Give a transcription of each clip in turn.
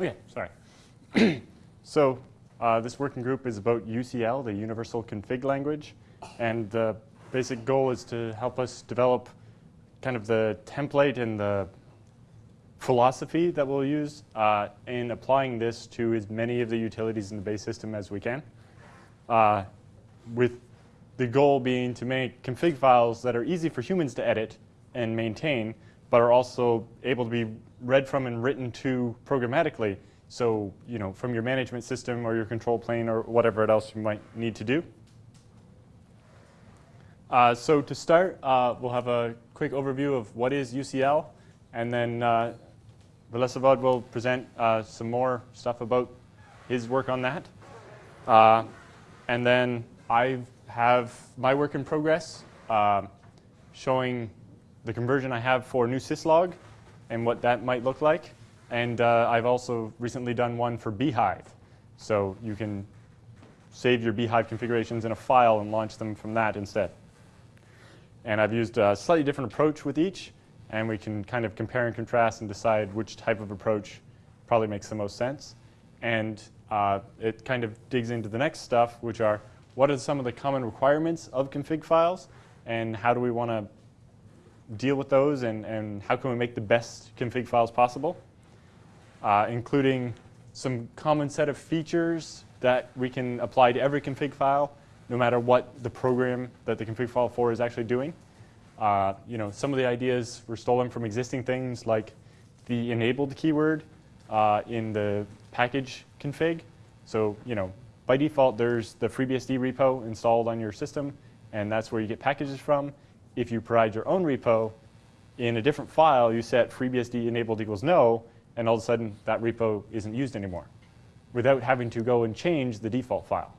Okay, sorry. so uh, this working group is about UCL, the Universal Config Language, and the basic goal is to help us develop kind of the template and the philosophy that we'll use uh, in applying this to as many of the utilities in the base system as we can, uh, with the goal being to make config files that are easy for humans to edit and maintain, but are also able to be read from and written to programmatically. So, you know, from your management system or your control plane or whatever else you might need to do. Uh, so to start, uh, we'll have a quick overview of what is UCL, and then uh, Vsevolod will present uh, some more stuff about his work on that. Uh, and then I have my work in progress uh, showing the conversion I have for newsyslog and what that might look like. And uh, I've also recently done one for bhyve. So you can save your bhyve configurations in a file and launch them from that instead. And I've used a slightly different approach with each, and we can kind of compare and contrast and decide which type of approach probably makes the most sense. And uh, it kind of digs into the next stuff, which are what are some of the common requirements of config files, and how do we want to deal with those and, and how can we make the best config files possible, uh, including some common set of features that we can apply to every config file, no matter what the program that the config file for is actually doing. Uh, you know, some of the ideas were stolen from existing things like the enabled keyword uh, in the package config. So, you know, by default, there's the FreeBSD repo installed on your system, and that's where you get packages from if you provide your own repo, in a different file, you set FreeBSD enabled equals no, and all of a sudden that repo isn't used anymore without having to go and change the default file.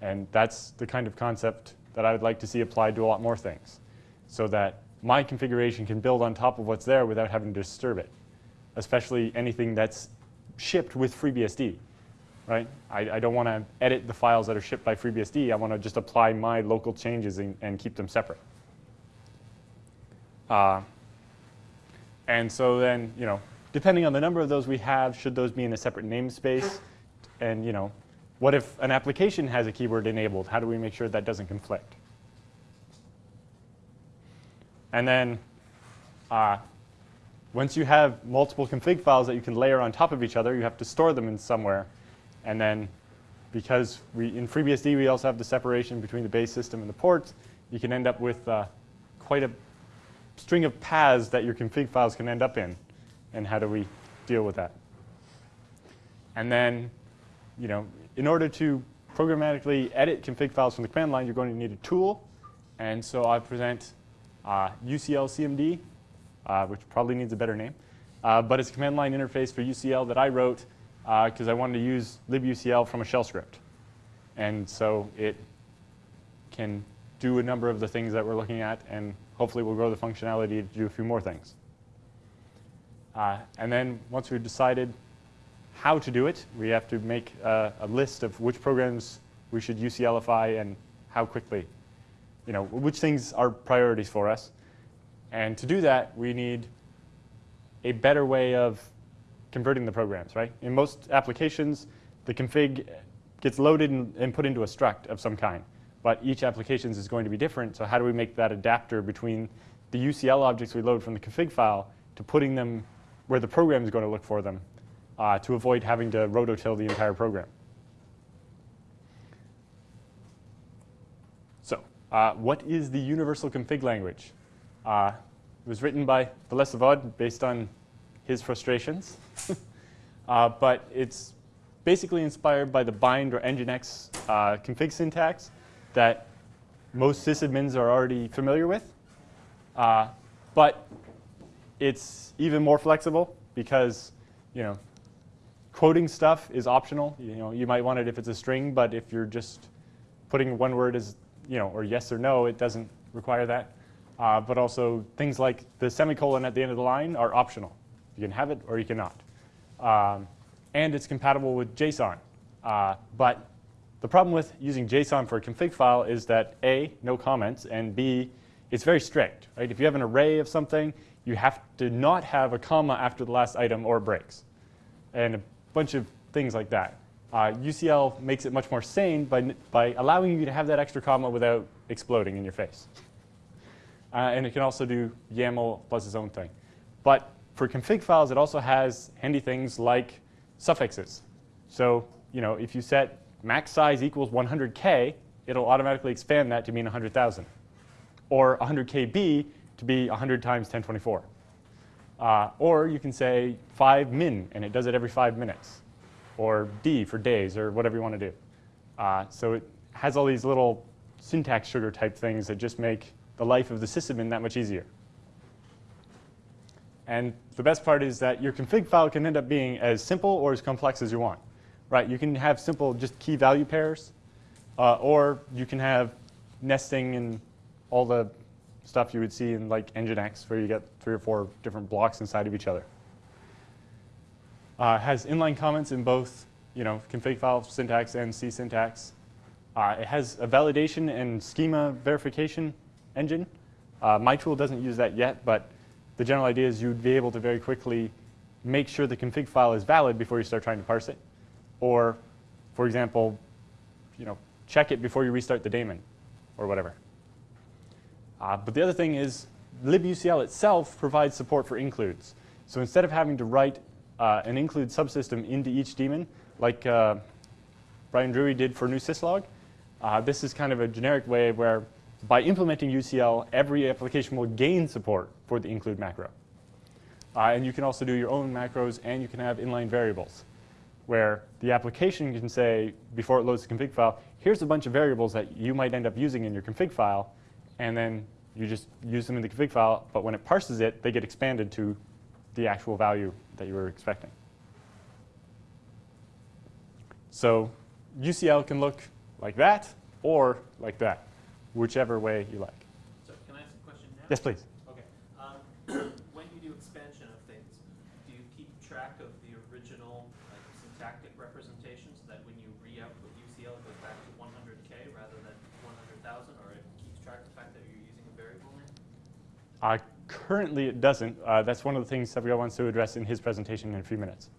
And that's the kind of concept that I would like to see applied to a lot more things so that my configuration can build on top of what's there without having to disturb it, especially anything that's shipped with FreeBSD. Right? I, I don't want to edit the files that are shipped by FreeBSD. I want to just apply my local changes and, and keep them separate. Uh, and so then, you know, depending on the number of those we have, should those be in a separate namespace? And, you know, what if an application has a keyword enabled? How do we make sure that doesn't conflict? And then uh, once you have multiple config files that you can layer on top of each other, you have to store them in somewhere. And then because we, in FreeBSD, we also have the separation between the base system and the ports, you can end up with uh, quite a string of paths that your config files can end up in. And how do we deal with that? And then, you know, in order to programmatically edit config files from the command line, you're going to need a tool. And so I present uh, UCL CMD, uh, which probably needs a better name. Uh, but it's a command line interface for UCL that I wrote because uh, I wanted to use libucl from a shell script. And so it can do a number of the things that we're looking at and hopefully we'll grow the functionality to do a few more things. Uh, and then once we've decided how to do it, we have to make uh, a list of which programs we should UCLify and how quickly. You know, which things are priorities for us. And to do that, we need a better way of converting the programs, right? In most applications, the config gets loaded and, and put into a struct of some kind but each application is going to be different. So how do we make that adapter between the UCL objects we load from the config file to putting them where the program is going to look for them uh, to avoid having to rototill the entire program. So uh, what is the universal config language? Uh, it was written by Vsevolod based on his frustrations. Uh, but it's basically inspired by the bind or nginx uh, config syntax that most sysadmins are already familiar with. Uh, but it's even more flexible because, you know, quoting stuff is optional. You know, you might want it if it's a string, but if you're just putting one word as, you know, or yes or no, it doesn't require that. Uh, but also things like the semicolon at the end of the line are optional. You can have it or you cannot. Um, and it's compatible with JSON. Uh, but the problem with using JSON for a config file is that A, no comments, and B, it's very strict. Right? If you have an array of something, you have to not have a comma after the last item or it breaks. And a bunch of things like that. Uh, UCL makes it much more sane by, by allowing you to have that extra comma without exploding in your face. Uh, and it can also do YAML plus its own thing. But for config files, it also has handy things like suffixes. So you know, if you set max size equals 100K, it'll automatically expand that to mean 100,000. Or 100 KB to be 100 times 1024. Uh, or you can say 5 min, and it does it every 5 minutes. Or D for days, or whatever you want to do. Uh, so it has all these little syntax sugar type things that just make the life of the sysadmin that much easier. And the best part is that your config file can end up being as simple or as complex as you want. Right, you can have simple just key value pairs, uh, or you can have nesting and all the stuff you would see in like Nginx where you get three or four different blocks inside of each other. Uh, has inline comments in both you know, config file syntax and C syntax. Uh, it has a validation and schema verification engine. Uh, my tool doesn't use that yet, but the general idea is you'd be able to very quickly make sure the config file is valid before you start trying to parse it. Or, for example, you know, check it before you restart the daemon or whatever. Uh, but the other thing is libucl itself provides support for includes. So instead of having to write uh, an include subsystem into each daemon, like uh, Bryan Drewery did for newsyslog, uh, this is kind of a generic way where by implementing UCL, every application will gain support for the include macro. Uh, and you can also do your own macros, and you can have inline variables where the application can say, before it loads the config file, here's a bunch of variables that you might end up using in your config file, and then you just use them in the config file, but when it parses it, they get expanded to the actual value that you were expecting. So UCL can look like that or like that, whichever way you like. So can I ask a question now? Yes, please. Okay. Um, when you do expansion of things, do you keep track of the original like, syntactic representation so that when you re-output UCL it goes back to 100K rather than 100,000 or it keeps track of the fact that you're using a variable name? Uh, currently it doesn't. Uh, that's one of the things Savio wants to address in his presentation in a few minutes.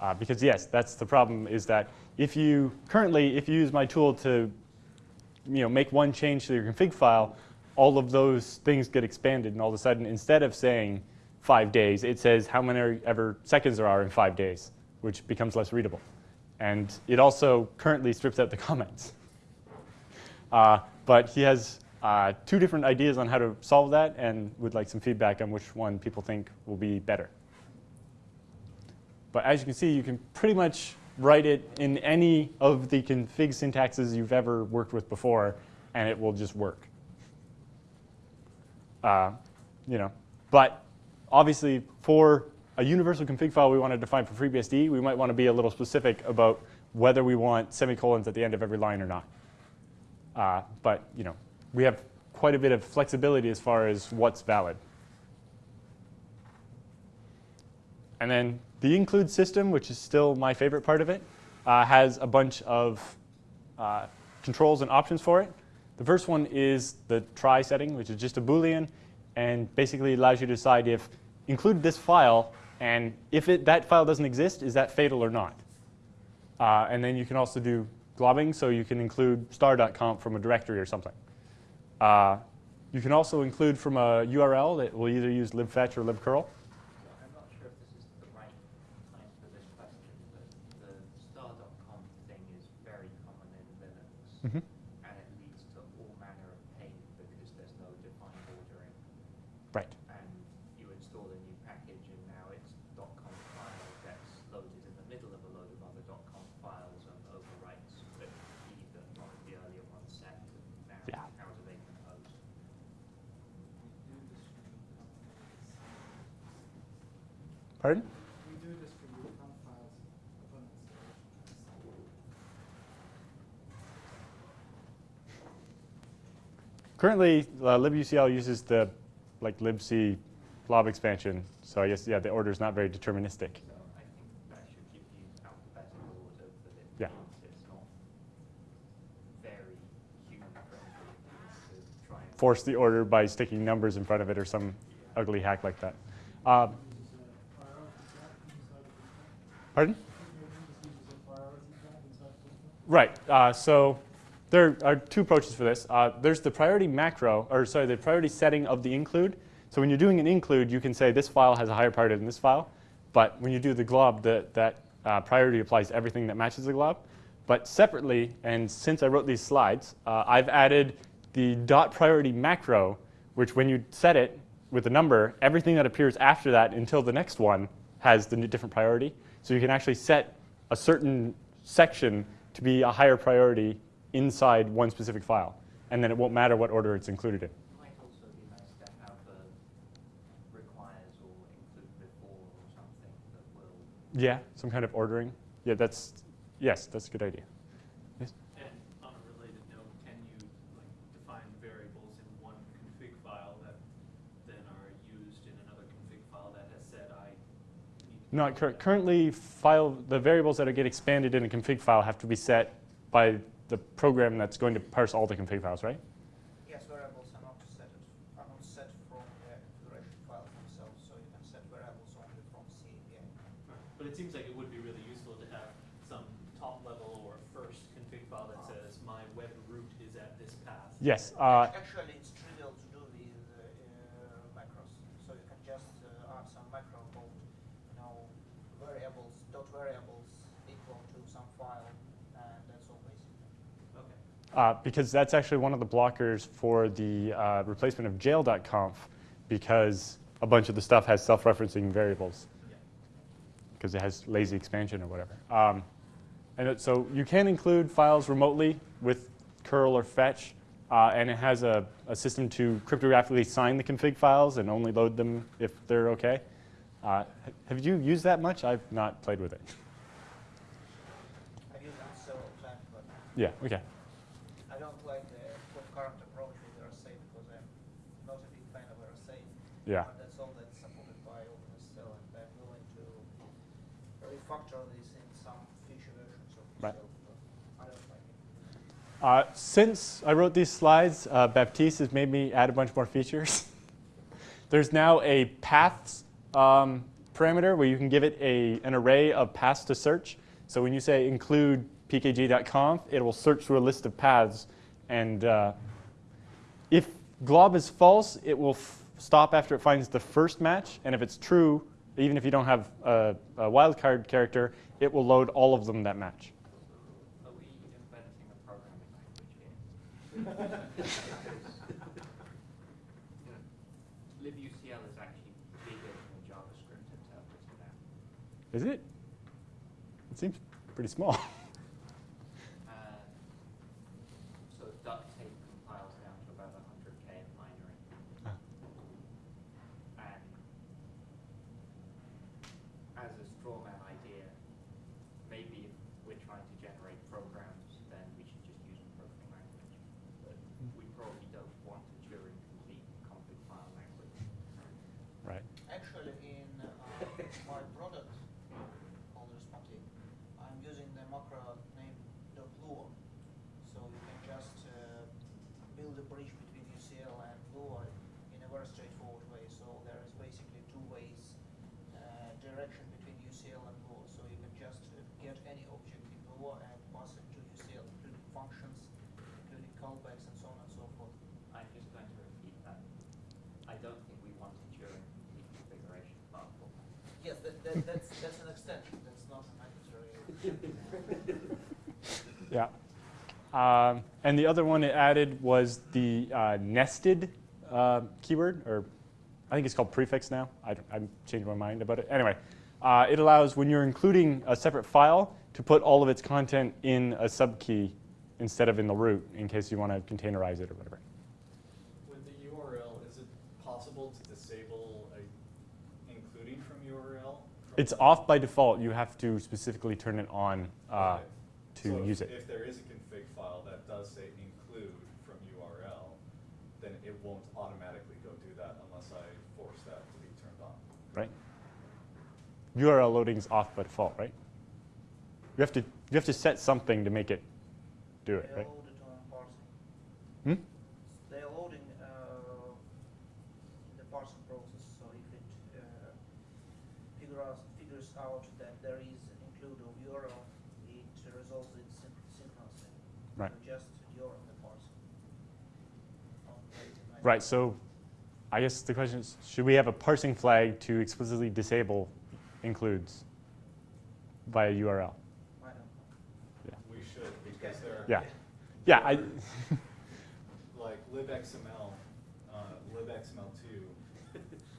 Uh, because yes, that's the problem is that if you currently, if you use my tool to you know, make one change to your config file, all of those things get expanded and all of a sudden instead of saying five days, it says how many ever seconds there are in five days, which becomes less readable. And it also currently strips out the comments. Uh, but he has uh, two different ideas on how to solve that and would like some feedback on which one people think will be better. But as you can see, you can pretty much write it in any of the config syntaxes you've ever worked with before, and it will just work. Uh, you know, but obviously for a universal config file we want to define for FreeBSD, we might want to be a little specific about whether we want semicolons at the end of every line or not. Uh, but you know, we have quite a bit of flexibility as far as what's valid. And then the include system, which is still my favorite part of it, uh, has a bunch of uh, controls and options for it. The first one is the try setting, which is just a Boolean, and basically allows you to decide if include this file, and if it, that file doesn't exist, is that fatal or not? Uh, and then you can also do globbing, so you can include star.conf from a directory or something. Uh, you can also include from a URL that will either use libfetch or libcurl. I'm not sure if this is the right time for this question, but the star.conf thing is very common in Linux, Mm-hmm. and it leads to all manner of pain because there's no defined ordering. Right. And you install a new package, and now its .conf file gets loaded in the middle of a load of other .conf files and overwrites the key that one of the earlier ones set. Now, Yeah. how do they compose? Pardon? We do this for your conf files upon installation. Currently, uh, libucl uses the like libc glob expansion, so I guess yeah, the order is not very deterministic. So I think that should give you alphabetical order for the Yeah. keys. It's not very human friendly to try and. Force the order by sticking numbers in front of it or some ugly hack like that. Um, Use a priority gap inside of the Pardon? Maybe just use a priority tag inside Postman. Right. Uh, so there are two approaches for this. Uh, there's the priority macro, or sorry, the priority setting of the include. So when you're doing an include, you can say this file has a higher priority than this file. But when you do the glob, the, that uh, priority applies to everything that matches the glob. But separately, and since I wrote these slides, uh, I've added the dot priority macro, which when you set it with a number, everything that appears after that until the next one has the different priority. So you can actually set a certain section to be a higher priority inside one specific file. And then it won't matter what order it's included in. Might also be nice to have a requires or include before or something that will Yeah, some kind of ordering. Yeah, that's, yes, that's a good idea. And on a related note, can you like define variables in one config file that then are used in another config file that has said I need to Not cur- currently, file the variables that get expanded in a config file have to be set by the program that's going to parse all the config files, right? Yes, variables are not set, it- are not set from the configuration file themselves, so you can set variables only from C API. Right. But it seems like it would be really useful to have some top level or first config file that says my web root is at this path. Yes. Uh, Actually, it's trivial to do with uh, macros, so you can just uh, add some macro called, you know, variables, dot variables equal to some file, and that's all basically. Okay. Uh, because that's actually one of the blockers for the uh, replacement of jail.conf because a bunch of the stuff has self-referencing variables because it has lazy expansion or whatever. Um, and it, so you can include files remotely with curl or fetch, uh, and it has a, a system to cryptographically sign the config files and only load them if they're okay. Uh, have you used that much? I've not played with it. I've used it several times, but yeah, okay. I don't like the current approach with RSA because I'm not a big fan of RSA. Yeah. But that's all that's supported by OpenSSL, and I'm willing to refactor this in some future versions of Right. But I don't like it. Uh, since I wrote these slides, uh, Baptiste has made me add a bunch more features. There's now a paths um, parameter where you can give it a, an array of paths to search. So when you say include pkg.conf, it will search through a list of paths. And uh, if glob is false, it will stop after it finds the first match. And if it's true, even if you don't have a, a wildcard character, it will load all of them that match. LibUCL is actually bigger than JavaScript it? It seems pretty small. Uh, so duct tape compiles down to about 100k of minoring. Ah. And as a straw man idea, maybe if we're trying to generate programs, then we should just use a programming language. But we probably don't want a Turing complete config file language. right. Actually, in uh, my product called Responsive, I'm using the macro named .lua. So you can just uh, build a bridge between UCL and Lua in a very straightforward way. So there is basically two ways uh, direction between UCL and Lua. So you can just uh, get any object in Lua and pass it to UCL, including functions, including callbacks, and so on and so forth. I'm just going to repeat that. I don't think we want a Turing complete configuration file format. Yes, that, that, that's, that's an extension, that's not a mandatory. Yeah. Um, and the other one it added was the uh, nested uh, keyword, or I think it's called prefix now. I, don't- I'm changing my mind about it. Anyway, uh, it allows when you're including a separate file to put all of its content in a subkey instead of in the root in case you want to containerize it or whatever. With the URL, is it possible to disable a including from URL? from It's off by default. You have to specifically turn it on uh, Okay. To So if- it. If there is a config file that does say include from URL, then it won't automatically go do that unless I force that to be turned on. right? URL loading is off by default, right? You have to you have to set something to make it do it, They're right? on parsing. Hmm? They're loading uh, in the parsing process, so if it uh, figure out, figures out that there is include of URL, it resolves it syn- synchronously. Right. So Just URL the parser. on the right- Right, so I guess the question is, should we have a parsing flag to explicitly disable includes via URL? I. We should, because there, Yeah. Yeah, I, like libxml, uh, libxml2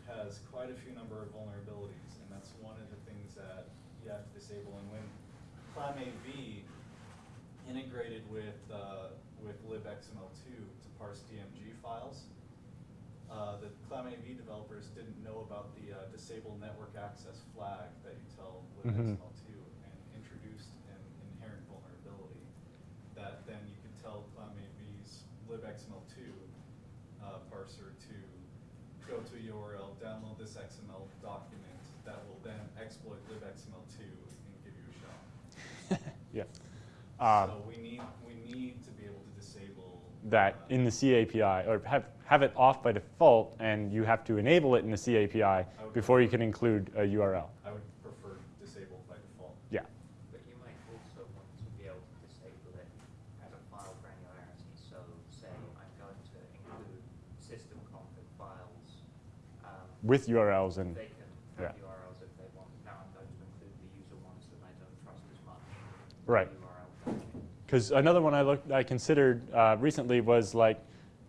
has quite a few number of vulnerabilities, and that's one of the things that you have to disable. And when ClamAV integrated with, uh, with libxml2 to parse DMG files, uh, the ClamAV developers didn't know about the uh, disable network access flag that you tell Mhm. libxml2 and introduced an inherent vulnerability that then you can tell ClamAV's libxml2 uh, parser to go to a URL, download this XML document that will then exploit libxml2 and give you a shell. yeah. So we need to be able to disable that in the C API, or have, have it off by default, and you have to enable it in the C API before you can include a URL. I would prefer disabled by default. Yeah. But you might also want to be able to disable it as a file granularity. So say I'm going to include system config files. um, With URLs and, They can yeah. have URLs if they want. Now I'm going to include the user ones that I don't trust as much. Right. Because another one I looked, I considered uh, recently was like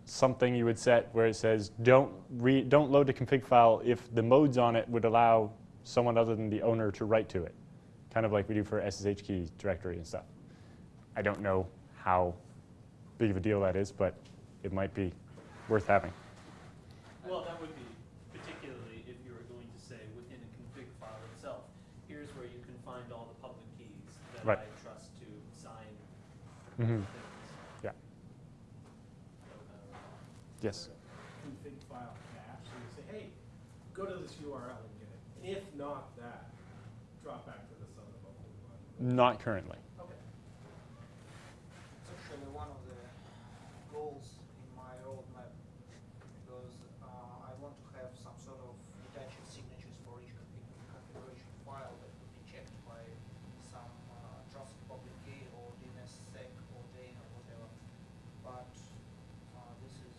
something you would set where it says don't re, don't load the config file if the modes on it would allow someone other than the owner to write to it, kind of like we do for SSH key directory and stuff. I don't know how big of a deal that is, but it might be worth having. Well, that would be particularly if you were going to say within a config file itself, here's where you can find all the public keys that Right. I trust to sign Mm-hmm. Yeah. Would kind of- Yes. config file cache, so you say, hey, go to this URL and get it. If not that, drop back to this other local. Not currently. Okay. It's actually one of the goals in my roadmap because uh, I want to have some sort of detached signatures for each config configuration file that could be checked by some uh, trusted public key or DNSSEC or Jane or whatever. But uh, this is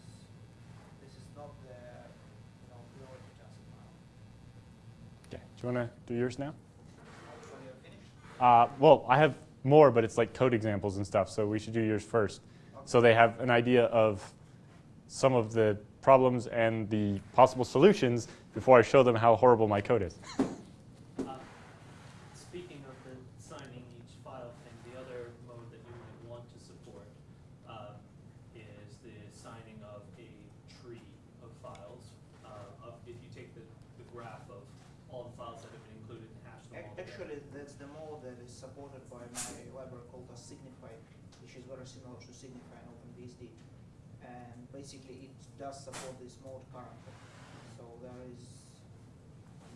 this is not the you know priority task now. Okay. Do you want to do yours now? Uh, well, I have more, but it's like code examples and stuff, so we should do yours first. So they have an idea of some of the problems and the possible solutions before I show them how horrible my code is. Uh, Speaking of the signing each file thing, the other mode that you might want to support uh, is the signing of a tree of files. uh, of- If you take the the graph of all the files that have been included and hash them all Ac- together. Actually, that's the mode that is supported by my library called asignify, which is very similar to Signify and OpenBSD. And basically, it does support this mode currently. So there is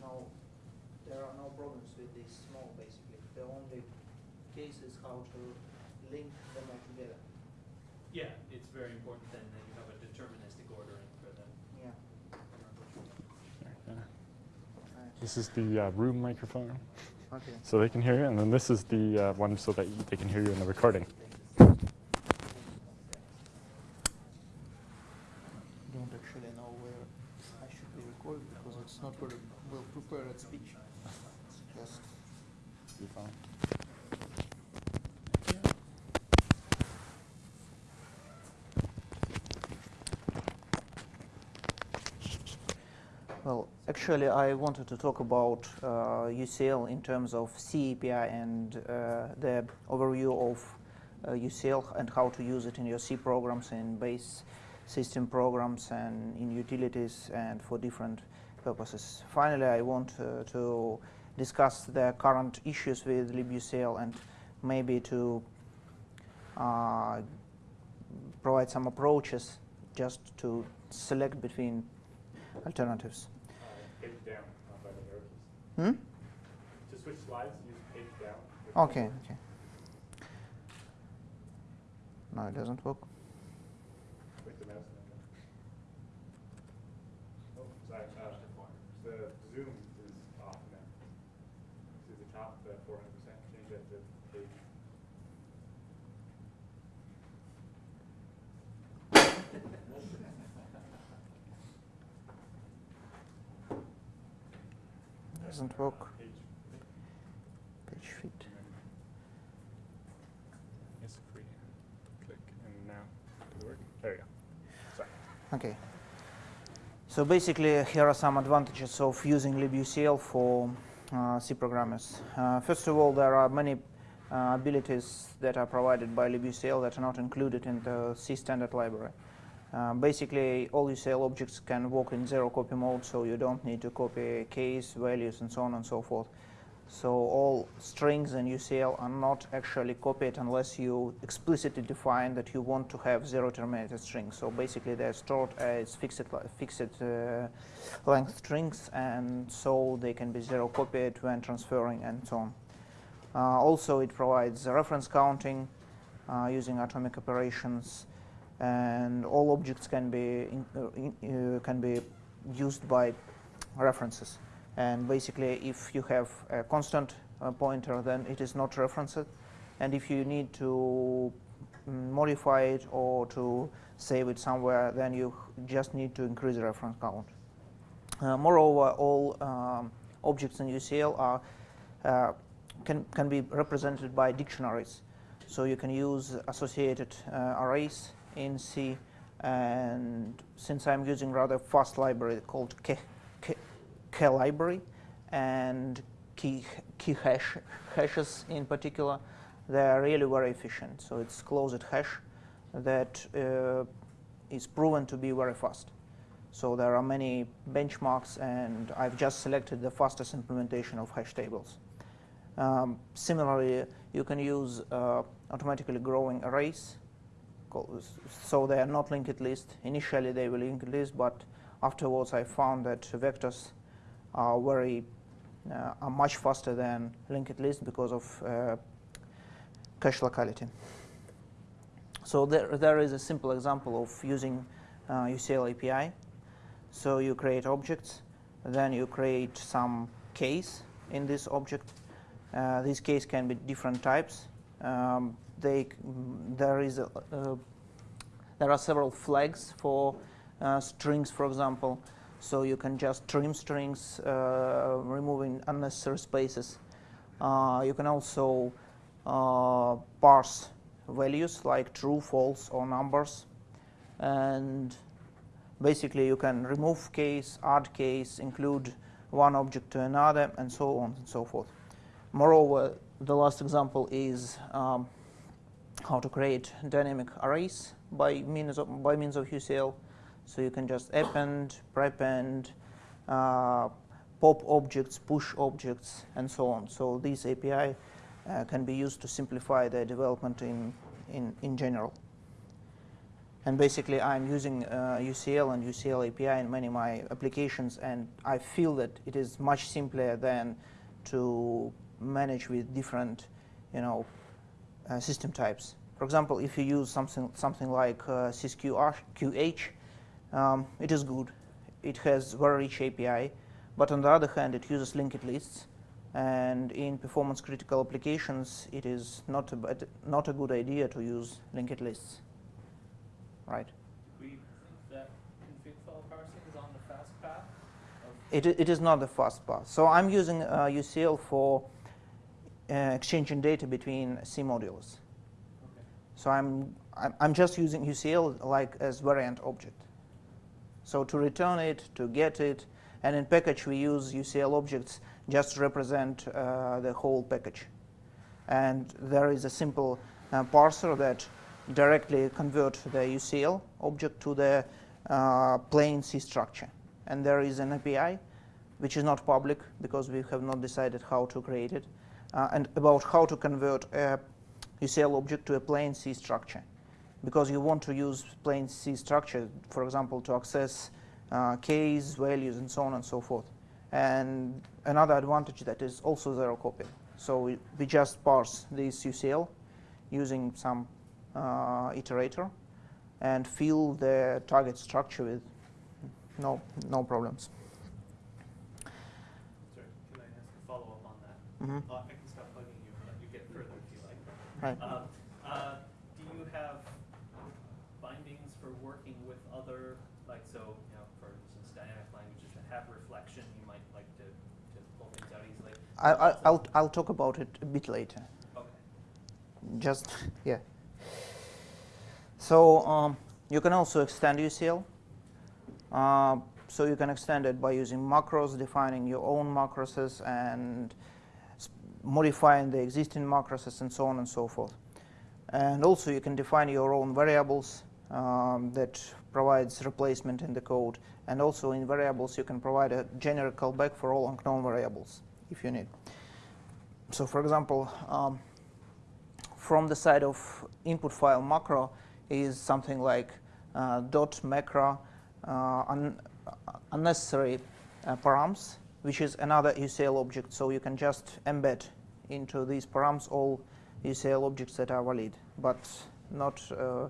no, there are no problems with this mode basically. The only case is how to link them all together. Yeah, it's very important then that you have a deterministic ordering for them. Yeah. This is the uh, room microphone, Okay. so they can hear you, and then this is the uh, one so that they can hear you in the recording. Don't actually know where I should be recorded because it's not very well prepared speech. Just Actually, I wanted to talk about uh, UCL in terms of C API and uh, the overview of uh, UCL and how to use it in your C programs and base system programs and in utilities and for different purposes. Finally, I want uh, to discuss the current issues with libucl and maybe to uh, provide some approaches just to select between alternatives. Page down, not by the arrow keys. Hmm? To switch slides, use page down. Okay, okay. No, it doesn't work. Click the mouse and then go. Oh, sorry. Uh, the zoom is off now. See the top, the 400%. Can get the page. Doesn't work. Page. Fit. Yes, free. Click and now it work? There you go. Sorry. Okay. So basically, here are some advantages of using libucl for uh, C programmers. Uh, first of all, there are many uh, abilities that are provided by libucl that are not included in the C standard library. Uh, basically, all UCL objects can work in zero copy mode, so you don't need to copy keys, values, and so on and so forth. So all strings in UCL are not actually copied unless you explicitly define that you want to have zero terminated strings. So basically, they're stored as fixed, fixed uh, length strings, and so they can be zero copied when transferring and so on. Uh, also, it provides reference counting uh, using atomic operations, and all objects can be in, uh, uh, can be used by references. And basically, if you have a constant uh, pointer, then it is not referenced. And if you need to mm, modify it or to save it somewhere, then you just need to increase the reference count. Uh, moreover, all um, objects in UCL are uh, can can be represented by dictionaries. So you can use associated uh, arrays in C. And since I'm using rather fast library called K, K, K library and key, key hash, hashes in particular, they are really very efficient. So it's closed hash that uh, is proven to be very fast. So there are many benchmarks, and I've just selected the fastest implementation of hash tables. Um, similarly, you can use uh, automatically growing arrays. So they are not linked list. Initially, they were linked list, but afterwards, I found that vectors are very uh, are much faster than linked list because of uh, cache locality. So there, there is a simple example of using uh, UCL API. So you create objects, then you create some case in this object. Uh, this case can be different types. Um, they, there is a, uh, there are several flags for uh, strings, for example. So you can just trim strings, uh, removing unnecessary spaces. Uh, you can also uh, parse values like true, false, or numbers. And basically, you can remove case, add case, include one object to another, and so on and so forth. Moreover, the last example is um, how to create dynamic arrays by means of, by means of UCL. So you can just append, prepend, uh, pop objects, push objects, and so on. So this API uh, can be used to simplify the development in, in, in general. And basically, I'm using uh, UCL and UCL API in many of my applications, and I feel that it is much simpler than to manage with different, you know, system types. For example, if you use something something like uh, SysQH, um, it is good. It has very rich API, but on the other hand, it uses linked lists, and in performance critical applications, it is not a bad, not a good idea to use linked lists. Right. We think that config file parsing is on the fast path It, it is not the fast path. So I'm using uh, UCL for uh, exchanging data between C modules. Okay. So I'm, I'm, just using UCL like as variant object. So to return it, to get it, and in package we use UCL objects just to represent uh, the whole package. And there is a simple uh, parser that directly convert the UCL object to the uh, plain C structure. And there is an API which is not public because we have not decided how to create it, and about how to convert a UCL object to a plain C structure. Because you want to use plain C structure, for example, to access uh, keys, values, and so on and so forth. And another advantage that is also zero copy. So we, we just parse this UCL using some uh, iterator and fill the target structure with no, no problems. Sorry, can I ask a follow-up on that? Mhm. Uh, I can stop bugging you and let you get Right. Um, uh, do you have bindings for working with other, like, so, you know, for instance, dynamic languages that have reflection, you might like to, to pull things out easily? I, I, I'll, I'll talk about it a bit later. Okay. Just, yeah. So um, you can also extend UCL. Uh, so you can extend it by using macros, defining your own macroses, and modifying the existing macroses, and so on and so forth. And also you can define your own variables um, that provides replacement in the code. And also in variables you can provide a generic callback for all unknown variables if you need. So for example, um, from the side of input file macro is something like uh, dot macro uh, un- unnecessary uh, params, which is another UCL object. So you can just embed into these params all UCL objects that are valid, but not. Uh,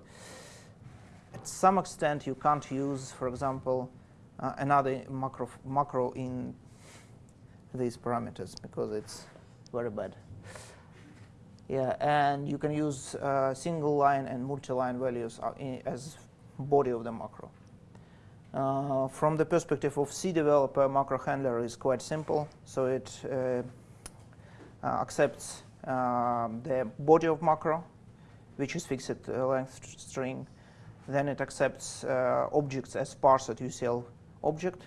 at some extent, you can't use, for example, uh, another macro macro in these parameters because it's very bad. Yeah, and you can use uh, single line and multi-line values uh, as body of the macro. Uh, from the perspective of C developer, macro handler is quite simple. So it uh, uh, accepts um, the body of macro, which is fixed uh, length string. Then it accepts uh, objects as parsed UCL object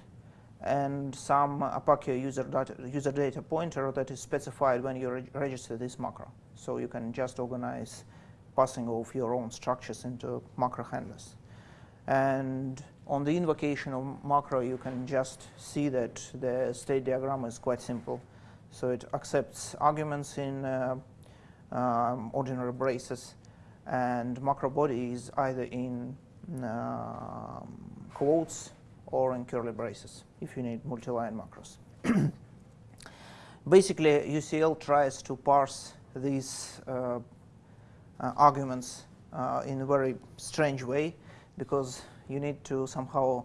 and some opaque user data, user data pointer that is specified when you reg- register this macro. So you can just organize passing of your own structures into macro handlers. And on the invocation of macro, you can just see that the state diagram is quite simple. So it accepts arguments in uh, um, ordinary braces, and macro body is either in um, quotes or in curly braces if you need multi-line macros. Basically, UCL tries to parse these uh, uh, arguments uh, in a very strange way because you need to somehow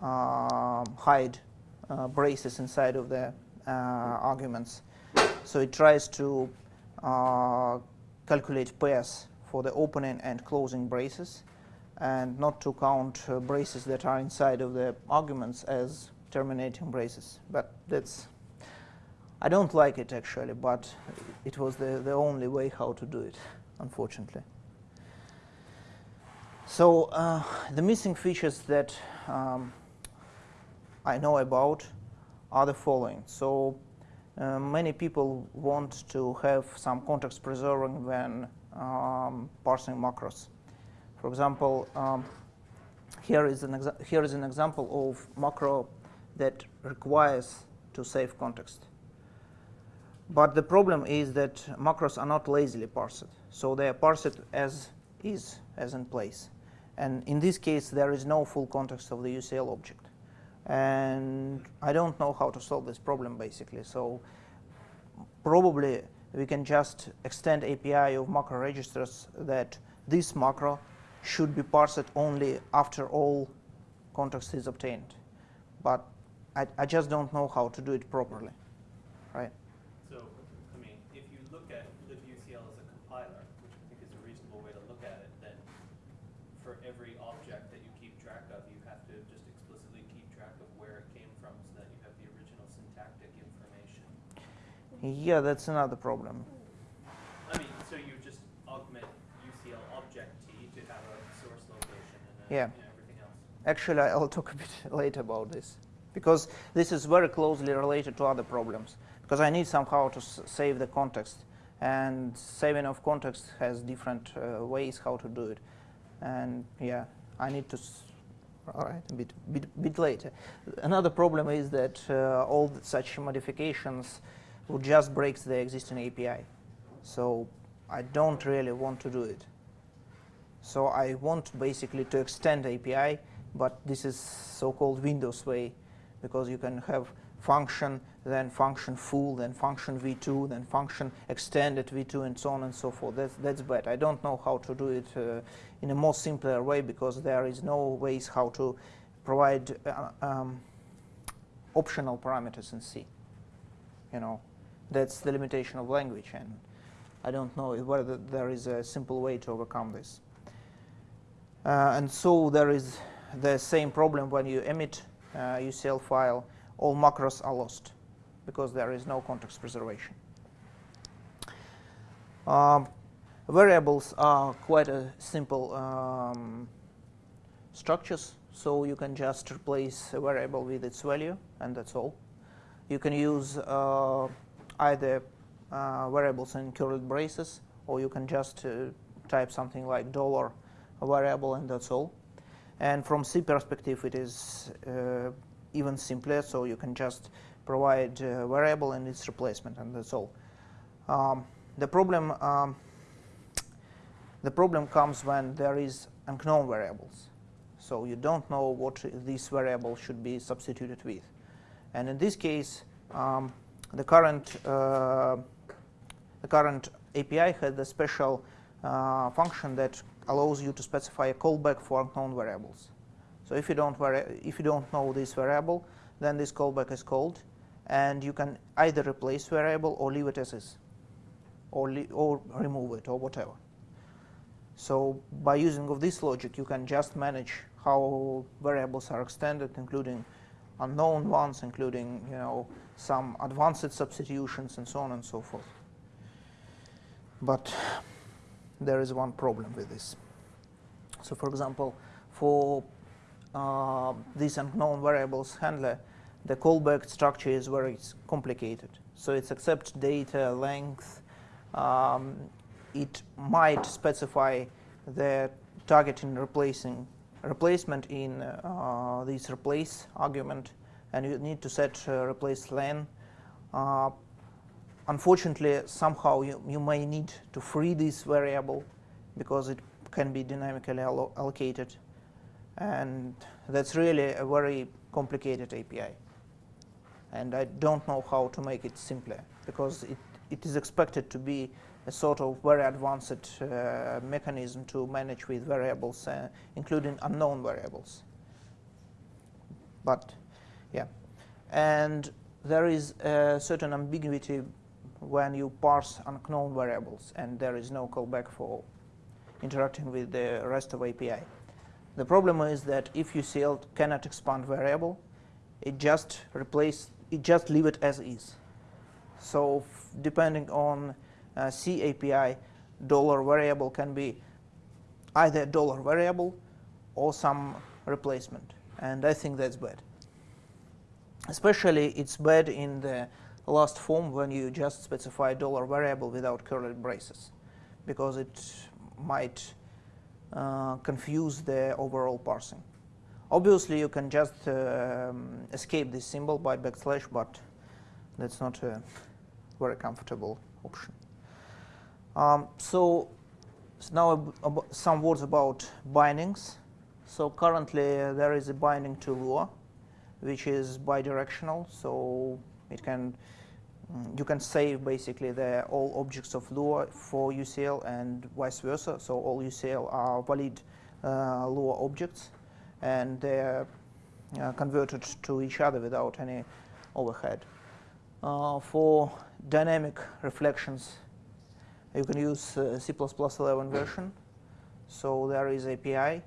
um, hide uh, braces inside of the uh, arguments. So it tries to uh, calculate pairs for the opening and closing braces and not to count uh, braces that are inside of the arguments as terminating braces. But that's, I don't like it actually, but it was the, the only way how to do it, unfortunately. So uh, the missing features that um, I know about are the following. So uh, many people want to have some context preserving when um, parsing macros. For example, um, here is an here is an example of macro that requires to save context. But the problem is that macros are not lazily parsed, so they are parsed as is, as in place. And in this case, there is no full context of the UCL object. And I don't know how to solve this problem basically. So probably we can just extend API of macro registers that this macro should be parsed only after all context is obtained. But I, I just don't know how to do it properly, right? So, I mean, if you look at libucl as a compiler, which I think is a reasonable way to look at it, then for every object that you keep track of, you have to just explicitly keep track of where it came from so that you have the original syntactic information. Yeah, that's another problem. I mean, so you just augment UCL object T to have a source location and then Yeah. you know, everything else. Actually, I'll talk a bit later about this because this is very closely related to other problems. Because I need somehow to s- save the context, and saving of context has different uh, ways how to do it. And yeah, I need to. All right, a bit, bit, bit later. Another problem is that uh, all such modifications would just break the existing API. So I don't really want to do it. So I want basically to extend API, but this is so-called Windows way, because you can have function, then function full, then function v2, then function extended v2, and so on and so forth. That's, that's bad. I don't know how to do it uh, in a more simpler way, because there is no ways how to provide uh, um, optional parameters in C. You know, that's the limitation of language, and I don't know whether there is a simple way to overcome this. Uh, and so there is the same problem when you emit uh, UCL file, all macros are lost because there is no context preservation. Um, variables are quite a simple um, structures, so you can just replace a variable with its value, and that's all. You can use uh, either uh, variables in curly braces, or you can just uh, type something like dollar variable, and that's all. And from C perspective, it is uh, even simpler, so you can just provide a variable and its replacement, and that's all. Um, the problem um, the problem comes when there is unknown variables. So you don't know what this variable should be substituted with. And in this case, um, the current uh, the current API has a special uh, function that allows you to specify a callback for unknown variables. So if you don't if you don't know this variable, then this callback is called, and you can either replace variable or leave it as is or, or remove it or whatever. So by using of this logic, you can just manage how variables are extended, including unknown ones, including you know some advanced substitutions and so on and so forth. But there is one problem with this. So for example, for uh, this unknown variables handler, the callback structure is very complicated. So it accepts data, length, um, it might specify the targeting replacing replacement in uh, this replace argument, and you need to set uh, replace len. Uh, unfortunately, somehow you, you may need to free this variable because it can be dynamically allo allocated, and that's really a very complicated API. And I don't know how to make it simpler because it it is expected to be a sort of very advanced uh, mechanism to manage with variables, uh, including unknown variables. But, yeah. And there is a certain ambiguity when you parse unknown variables, and there is no callback for interacting with the rest of API. The problem is that if UCL cannot expand variable, it just replace, it just leave it as is. So depending on uh, C API, dollar variable can be either a dollar variable or some replacement. And I think that's bad. Especially it's bad in the last form when you just specify dollar variable without curly braces because it might uh, confuse the overall parsing. Obviously, you can just um, escape this symbol by backslash, but that's not a very comfortable option. Um, so, so, now some words about bindings. So currently uh, there is a binding to Lua, which is bidirectional. So it can mm, you can save basically the all objects of Lua for UCL and vice versa. So all UCL are valid uh, Lua objects, and they're uh, converted to each other without any overhead. Uh, for dynamic reflections, you can use uh, C++ 11 version. So there is API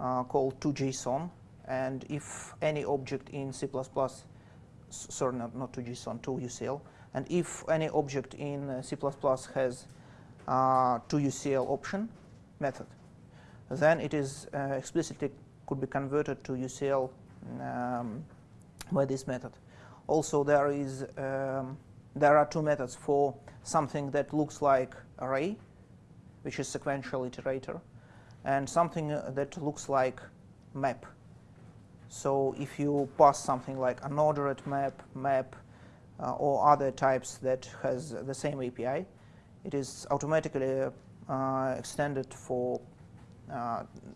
uh, called 2JSON, and if any object in C++, sorry, not, not 2JSON, 2UCL, and if any object in uh, C++ has uh, 2UCL option method, then it is uh, explicitly could be converted to UCL um, by this method. Also, there is um, there are two methods for something that looks like array, which is sequential iterator, and something uh, that looks like map. So if you pass something like unordered map, map, uh, or other types that has the same API, it is automatically uh, extended for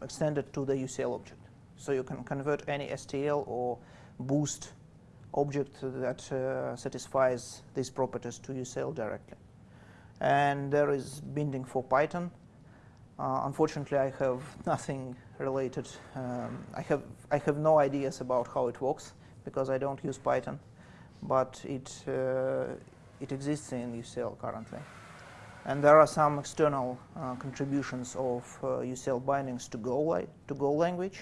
extended to the UCL object. So you can convert any STL or boost object that uh, satisfies these properties to UCL directly. And there is binding for Python. Uh, unfortunately, I have nothing related. Um, I have I have no ideas about how it works because I don't use Python, but it uh, it exists in UCL currently. And there are some external uh, contributions of uh, UCL bindings to Go, to Go language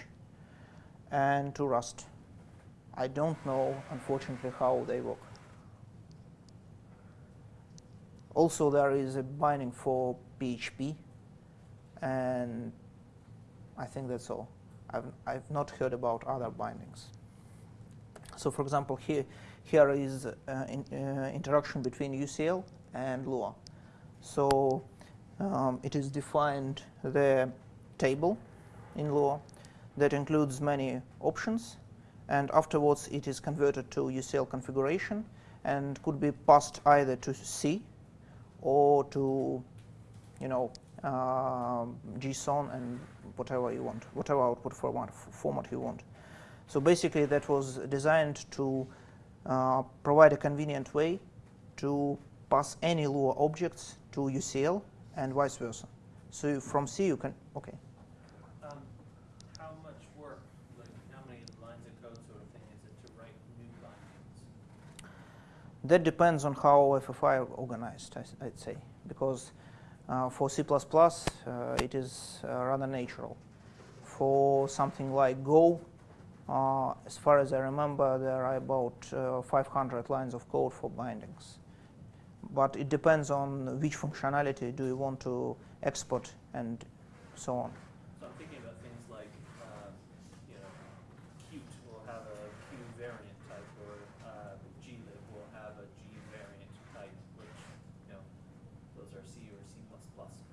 and to Rust. I don't know, unfortunately, how they work. Also, there is a binding for PHP, and I think that's all. I've, I've not heard about other bindings. So, for example, here, here is uh, in, uh, interaction between UCL and Lua. So, um, it is defined the table in Lua that includes many options, and afterwards it is converted to UCL configuration and could be passed either to C or to, you know, uh, JSON and whatever you want, whatever output format, format you want. So basically, that was designed to uh, provide a convenient way to pass any Lua objects to UCL and vice versa. So you- from C you can, okay. Um, how much work, like how many lines of code sort of thing is it to write new bindings? That depends on how FFI are organized, I, would say, because uh, for C++, uh, it is uh, rather natural. For something like Go, uh, as far as I remember, there are about uh, 500 lines of code for bindings. But it depends on which functionality do you want to export and so on. So I'm thinking about things like, uh, you know, Qt will have a Q variant type, or uh, glib will have a G variant type, which, you know, those are C or C++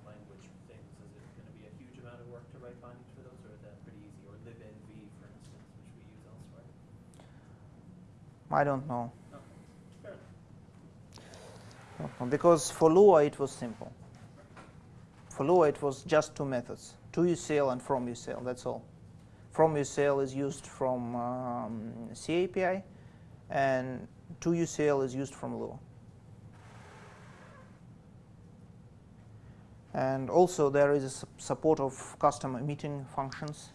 language things. Is it going to be a huge amount of work to write bindings for those, or is that pretty easy? Or libnv, for instance, which we use elsewhere. I don't know. Okay, fair enough. Don't know, Because for Lua it was simple. For Lua it was just two methods, to UCL and from UCL, that's all. From UCL is used from um, C API and to UCL is used from Lua. And also there is support of custom emitting functions.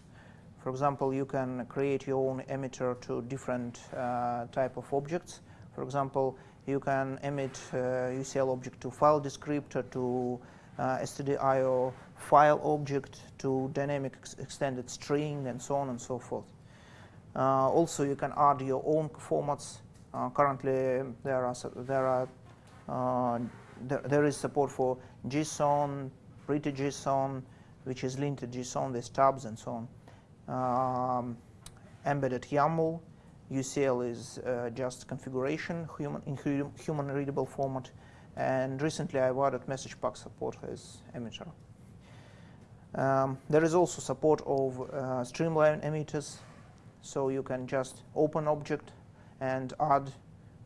For example, you can create your own emitter to different uh, type of objects. For example, you can emit uh, UCL object to file descriptor, to uh, stdio file object, to dynamic ex- extended string, and so on and so forth. Uh, also, you can add your own formats. Uh, currently, there are there are uh, there, there is support for JSON, pretty JSON, which is linked to JSON with tabs and so on. Um, embedded YAML, UCL is uh, just configuration human in hu- human readable format, and recently I've added message pack support as emitter. Um, there is also support of uh, streamline emitters, so you can just open object and add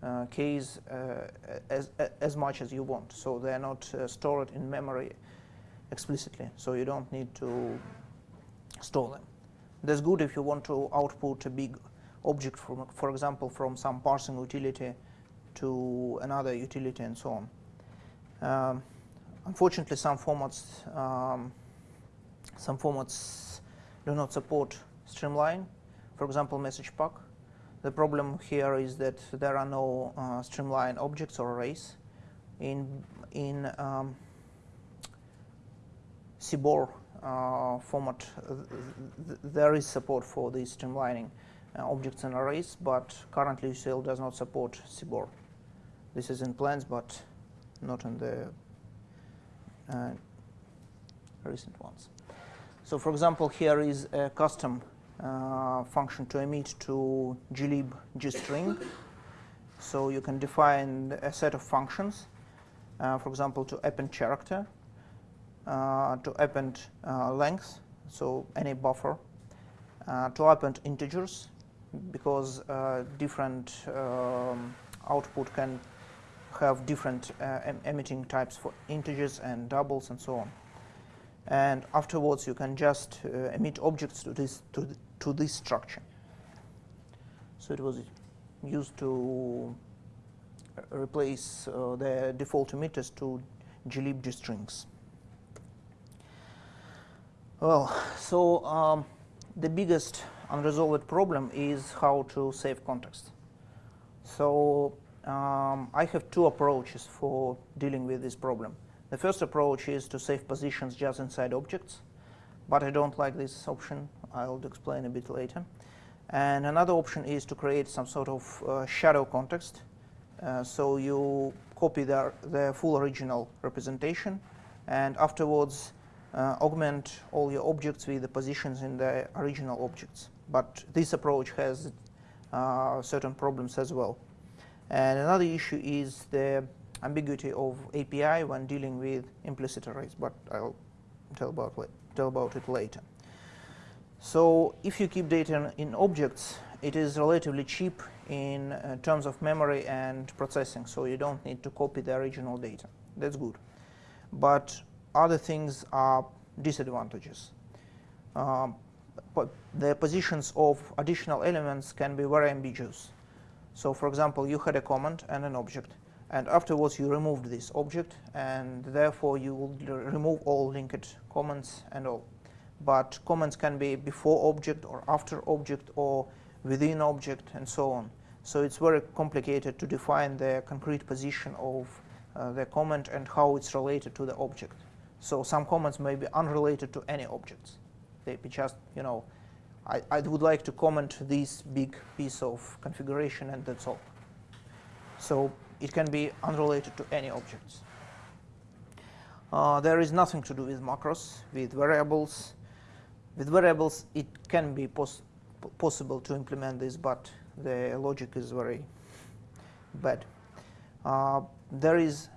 uh, keys uh, as, as much as you want. So they are not uh, stored in memory explicitly, so you don't need to store them. That's good if you want to output a big object, from, for example, from some parsing utility to another utility and so on. Um, unfortunately, some formats um, some formats do not support streamline. For example, message pack. The problem here is that there are no uh, streamline objects or arrays. In in um, CBOR uh, format, uh, th- there is support for the streamlining objects and arrays, but currently UCL does not support CBOR. This is in plans, but not in the uh, recent ones. So, for example, here is a custom uh, function to emit to glib gstring. So you can define a set of functions, uh, for example, to append character, uh, to append uh, length, so any buffer, uh, to append integers, because uh, different um, output can have different uh, em- emitting types for integers and doubles and so on. And afterwards, you can just uh, emit objects to this to, th- to this structure. So it was used to uh, replace uh, the default emitters to glib strings. Well, so um, the biggest unresolved problem is how to save context. So um, I have two approaches for dealing with this problem. The first approach is to save positions just inside objects, but I don't like this option. I'll explain a bit later. And another option is to create some sort of uh, shadow context. Uh, so you copy the, the full original representation, and afterwards uh, augment all your objects with the positions in the original objects. But this approach has uh, certain problems as well. And another issue is the ambiguity of API when dealing with implicit arrays, but I'll tell about, tell about it later. So if you keep data in objects, it is relatively cheap in uh, terms of memory and processing, so you don't need to copy the original data. That's good. But other things are disadvantages. Um, the positions of additional elements can be very ambiguous. So for example, you had a comment and an object, and afterwards you removed this object, and therefore you will remove all linked comments and all. But comments can be before object or after object or within object and so on. So it's very complicated to define the concrete position of uh, the comment and how it's related to the object. So some comments may be unrelated to any objects. They be just, you know, I, I would like to comment this big piece of configuration and that's all. So it can be unrelated to any objects. Uh, there is nothing to do with macros, with variables. With variables, it can be pos possible to implement this, but the logic is very bad. Uh, there is.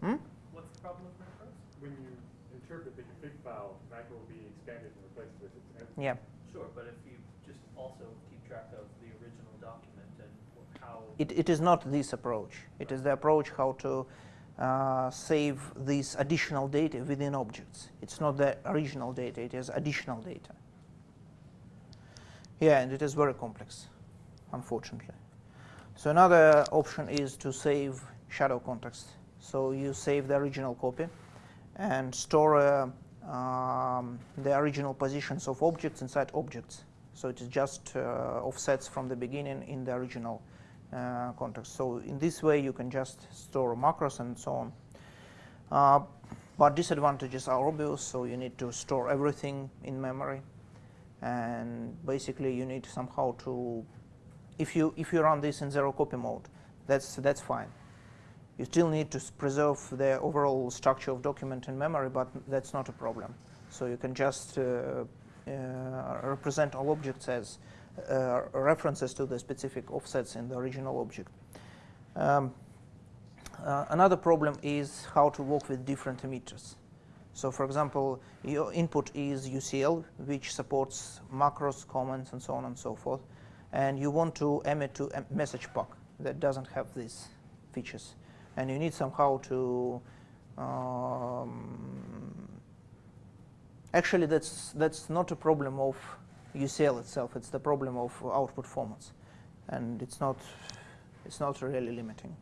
Hmm? What's the problem with macros? When you interpret the config file, macro will be expanded and replaced with its Yeah. Sure, but if you just also keep track of the original document and how. It, it is not this approach. It is the approach how to uh, save this additional data within objects. It's not the original data, it is additional data. Yeah, and it is very complex, unfortunately. So another option is to save shadow context. So you save the original copy and store uh, um, the original positions of objects inside objects. So it is just uh, offsets from the beginning in the original uh, context. So in this way, you can just store macros and so on. Uh, but disadvantages are obvious, so you need to store everything in memory. And basically, you need somehow to, if you, if you run this in zero copy mode, that's, that's fine. You still need to preserve the overall structure of document in memory, but that's not a problem. So you can just uh, uh, represent all objects as uh, references to the specific offsets in the original object. Um, uh, another problem is how to work with different emitters. So for example, your input is UCL, which supports macros, comments, and so on and so forth. And you want to emit to a message pack that doesn't have these features. And you need somehow to um, actually that's that's not a problem of UCL itself. It's the problem of output formats, and it's not it's not really limiting.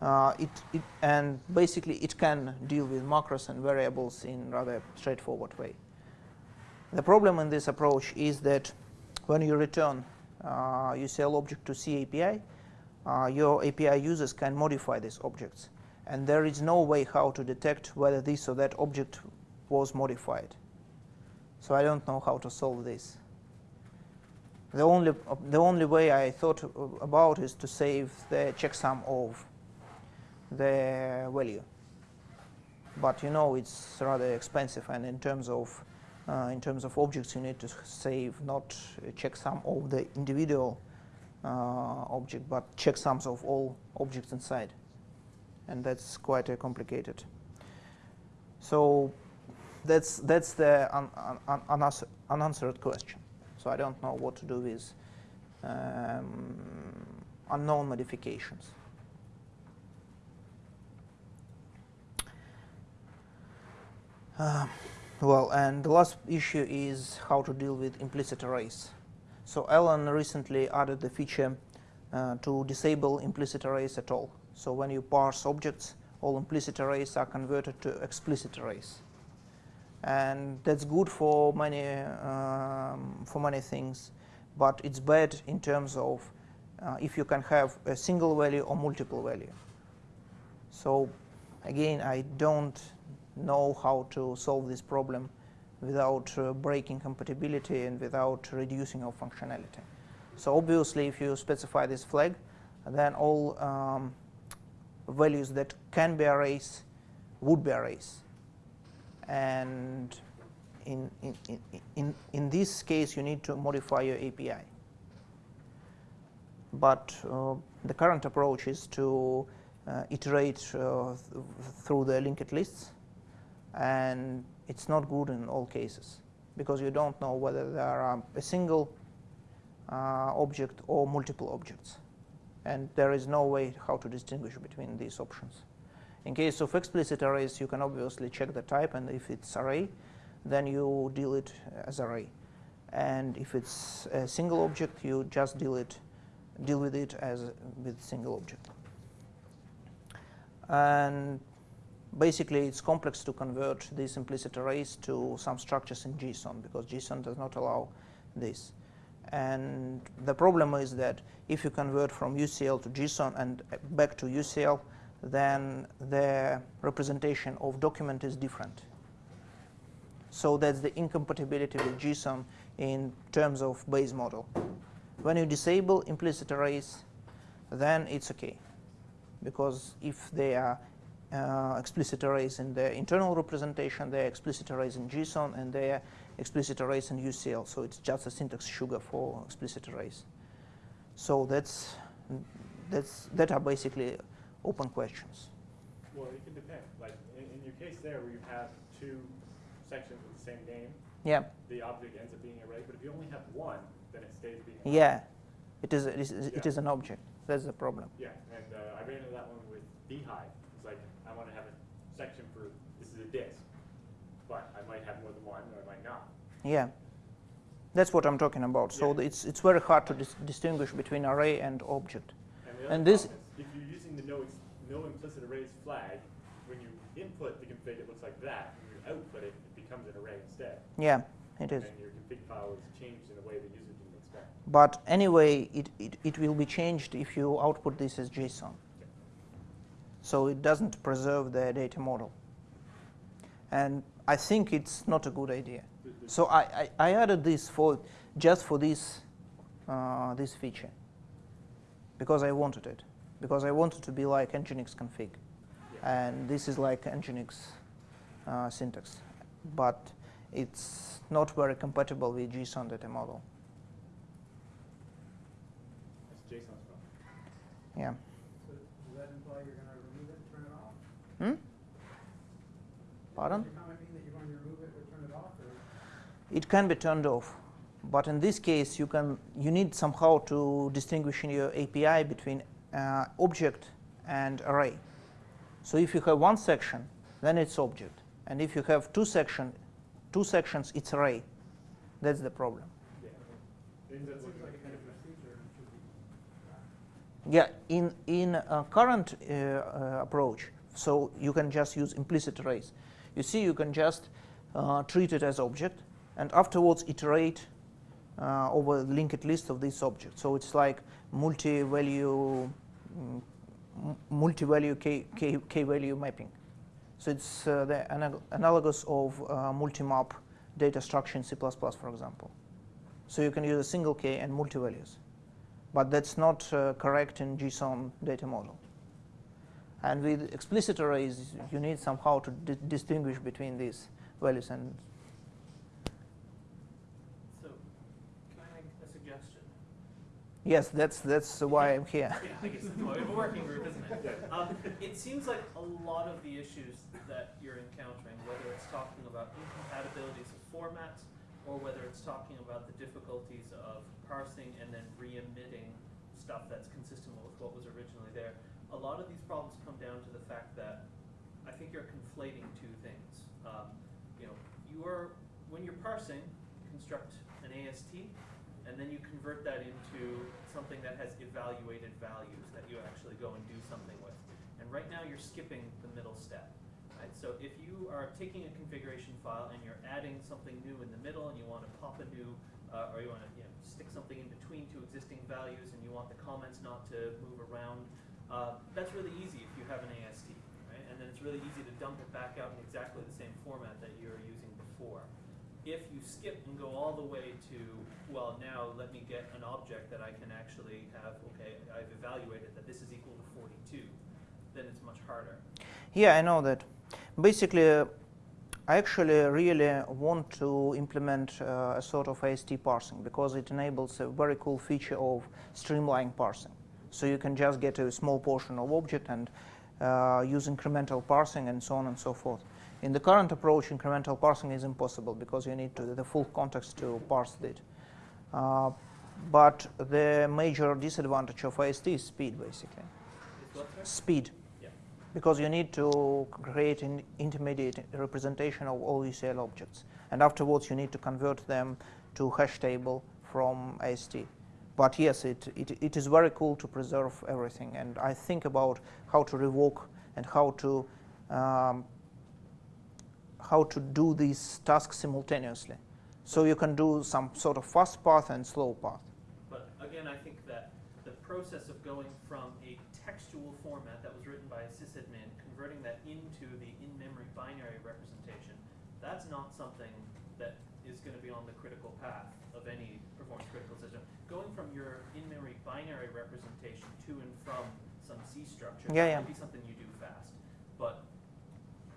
Uh, it, it, and basically it can deal with macros and variables in rather straightforward way. The problem in this approach is that when you return uh, UCL object to C API, your API users can modify these objects. And there is no way how to detect whether this or that object was modified. So I don't know how to solve this. The only, the only way I thought about is to save the checksum of the value. But you know it's rather expensive, and in terms of uh, in terms of objects, you need to save not a checksum of the individual uh, object, but checksums of all objects inside, and that's quite uh, complicated. So that's that's the un, un, unanswered, unanswered question. So I don't know what to do with um, unknown modifications. Uh, well, and the last issue is how to deal with implicit arrays. So Alan recently added the feature uh, to disable implicit arrays at all. So when you parse objects, all implicit arrays are converted to explicit arrays. And that's good for many, um, for many things, but it's bad in terms of uh, if you can have a single value or multiple value. So again, I don't know how to solve this problem without uh, breaking compatibility and without reducing our functionality. So obviously, if you specify this flag, then all um, values that can be arrays would be arrays. And in, in, in, in, in this case, you need to modify your API. But uh, the current approach is to uh, iterate uh, th through the linked lists, and it's not good in all cases because you don't know whether there are a single uh, object or multiple objects, and there is no way how to distinguish between these options. In case of explicit arrays, you can obviously check the type, and if it's array, then you deal it as array. And if it's a single object, you just deal it, deal with it as with single object. And basically, it's complex to convert these implicit arrays to some structures in JSON because JSON does not allow this. And the problem is that if you convert from UCL to JSON and back to UCL, then the representation of document is different. So that's the incompatibility with JSON in terms of base model. When you disable implicit arrays, then it's okay. Because if they are uh, explicit arrays in the internal representation, they are explicit arrays in JSON, and they are explicit arrays in UCL. So it's just a syntax sugar for explicit arrays. So that's, that's, that are basically open questions. Well, it can depend. Like in, in your case there, where you have two sections with the same name, Yeah, the object ends up being array. But if you only have one, then it stays being. yeah. It is, it is, Yeah. is an object. That's the problem. Yeah, and uh, I ran into that one with bhyve. It's like I want to have a section for this is a disk, but I might have more than one, or I might not. Yeah. That's what I'm talking about. So Yeah. it's, it's very hard to dis distinguish between array and object. And, And this- is, if you're using the no, no implicit arrays flag, when you input the config, it looks like that. When you output it, it becomes an array instead. Yeah, it is. And your config file is changed in a way the user didn't expect. But anyway, it, it, it will be changed if you output this as JSON. So it doesn't preserve the data model. And I think it's not a good idea. So I, I, I added this for just for this, uh, this feature because I wanted it. Because I wanted to be like Nginx config. Yeah. And this is like Nginx uh, syntax. But it's not very compatible with JSON data model. That's JSON's problem. Yeah. So does that imply you're gonna remove it, turn it off? Hmm? Pardon? Does your comment mean that you're going to remove it or turn it off, or? It can be turned off, but in this case, you can you need somehow to distinguish in your API between uh, object and array. So if you have one section, then it's object, and if you have two section, two sections, it's array. That's the problem. Yeah. It ends It up seems looking like a kind kind of of procedure and should be. Yeah, in in uh, current uh, uh, approach, so you can just use implicit arrays. You see, you can just uh, treat it as object, and afterwards iterate uh, over the linked list of this object. So it's like multi-value, mm, multi-value k, k, k-value mapping. So it's uh, the analogous of uh, multi-map data structure in C++, for example. So you can use a single k and multi-values but that's not uh, correct in JSON data model. And with explicit arrays, you need somehow to di distinguish between these values and So, can I make a suggestion? yes, that's that's why I'm here. Yeah, I guess it's more of a working group, isn't it? Um, it seems like a lot of the issues that you're encountering, whether it's talking about incompatibilities of formats, or whether it's talking about the difficulties of parsing and then re-emitting stuff that's consistent with what was originally there, a lot of these problems come down to the fact that I think you're conflating two things. Um, you know, you are when you're parsing, construct an AST, and then you convert that into something that has evaluated values that you actually go and do something with. And right now, you're skipping the middle step. Right? So if you are taking a configuration file and you're adding something new in the middle, and you want to pop a new, uh, or you want to you know, stick something in between two existing values, and you want the comments not to move around, uh, that's really easy if you have an AST. Right? And then it's really easy to dump it back out in exactly the same format that you were using before. If you skip and go all the way to, well, now let me get an object that I can actually have, okay, I've evaluated that this is equal to 42, then it's much harder. Yeah, I know that. Basically, uh, I actually really want to implement uh, a sort of AST parsing because it enables a very cool feature of streamline parsing. So you can just get a small portion of object and uh, use incremental parsing and so on and so forth. In the current approach, incremental parsing is impossible because you need to, the full context to parse it. Uh, but the major disadvantage of AST is speed, basically. Speed because you need to create an intermediate representation of all UCL objects. And afterwards, you need to convert them to hash table from AST. But yes, it, it, it is very cool to preserve everything. And I think about how to revoke and how to, um, how to do these tasks simultaneously. So you can do some sort of fast path and slow path. But again, I think that the process of going from a textual format that was written by a sysadmin, converting that into the in-memory binary representation, that's not something that is going to be on the critical path of any performance critical system. Going from your in-memory binary representation to and from some C structure, Yeah, yeah. might be something you do fast. But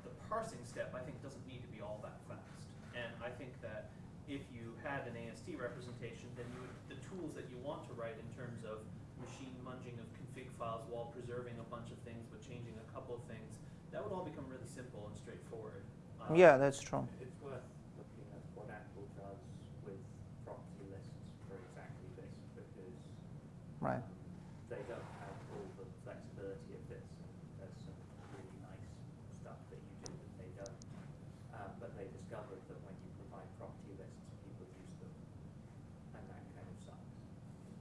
the parsing step, I think, doesn't need to be all that fast. And I think that if you had an AST representation, then you would, the tools that you want to write in terms of machine munging of config files while preserving a bunch of things but changing a couple of things, that would all become really simple and straightforward. Um, Yeah, that's true. It's worth looking at what Apple does with property lists for exactly this, because Right. um, they don't have all the flexibility of this. and There's some really nice stuff that you do that they don't. Um, but they discovered that when you provide property lists, people use them, and that kind of sucks.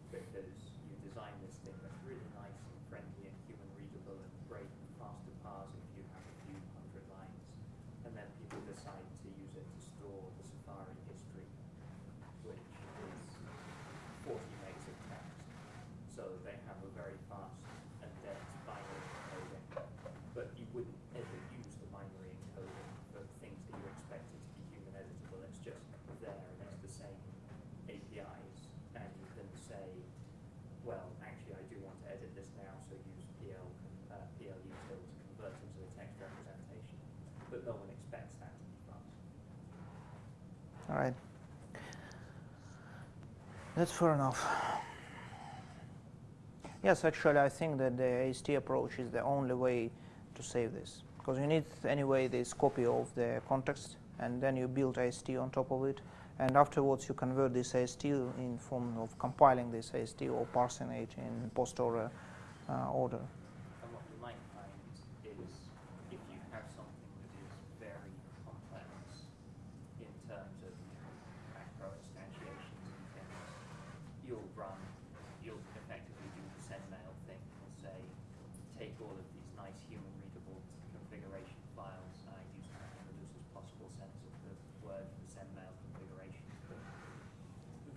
Because you design this thing that's really nice and friendly and human readable and great and fast to parse if you have a few hundred lines, and then people decide to use it to store the Safari history, which is 40 megs of text. So they have a very fast and dense binary encoding, but you wouldn't ever use the binary encoding for things that you expected to be human editable. It's just there and it's the same APIs, and you can say, well, actually, I do want to edit this now, so use PL, uh, PL util to convert into the text representation. But no one expects that to be fast. All right. That's fair enough. Yes, actually, I think that the AST approach is the only way to save this. Because you need, anyway, this copy of the context, and then you build AST on top of it. And afterwards, you convert this AST in form of compiling this AST or parsing it in post-order uh, order. And what you might find is if you have something that is very complex in terms of macro instantiations and things, you'll run, you'll effectively do the sendmail thing and say, take all of these nice human readable configuration files, and I use that in the loosest possible sense of the word for sendmail configuration, but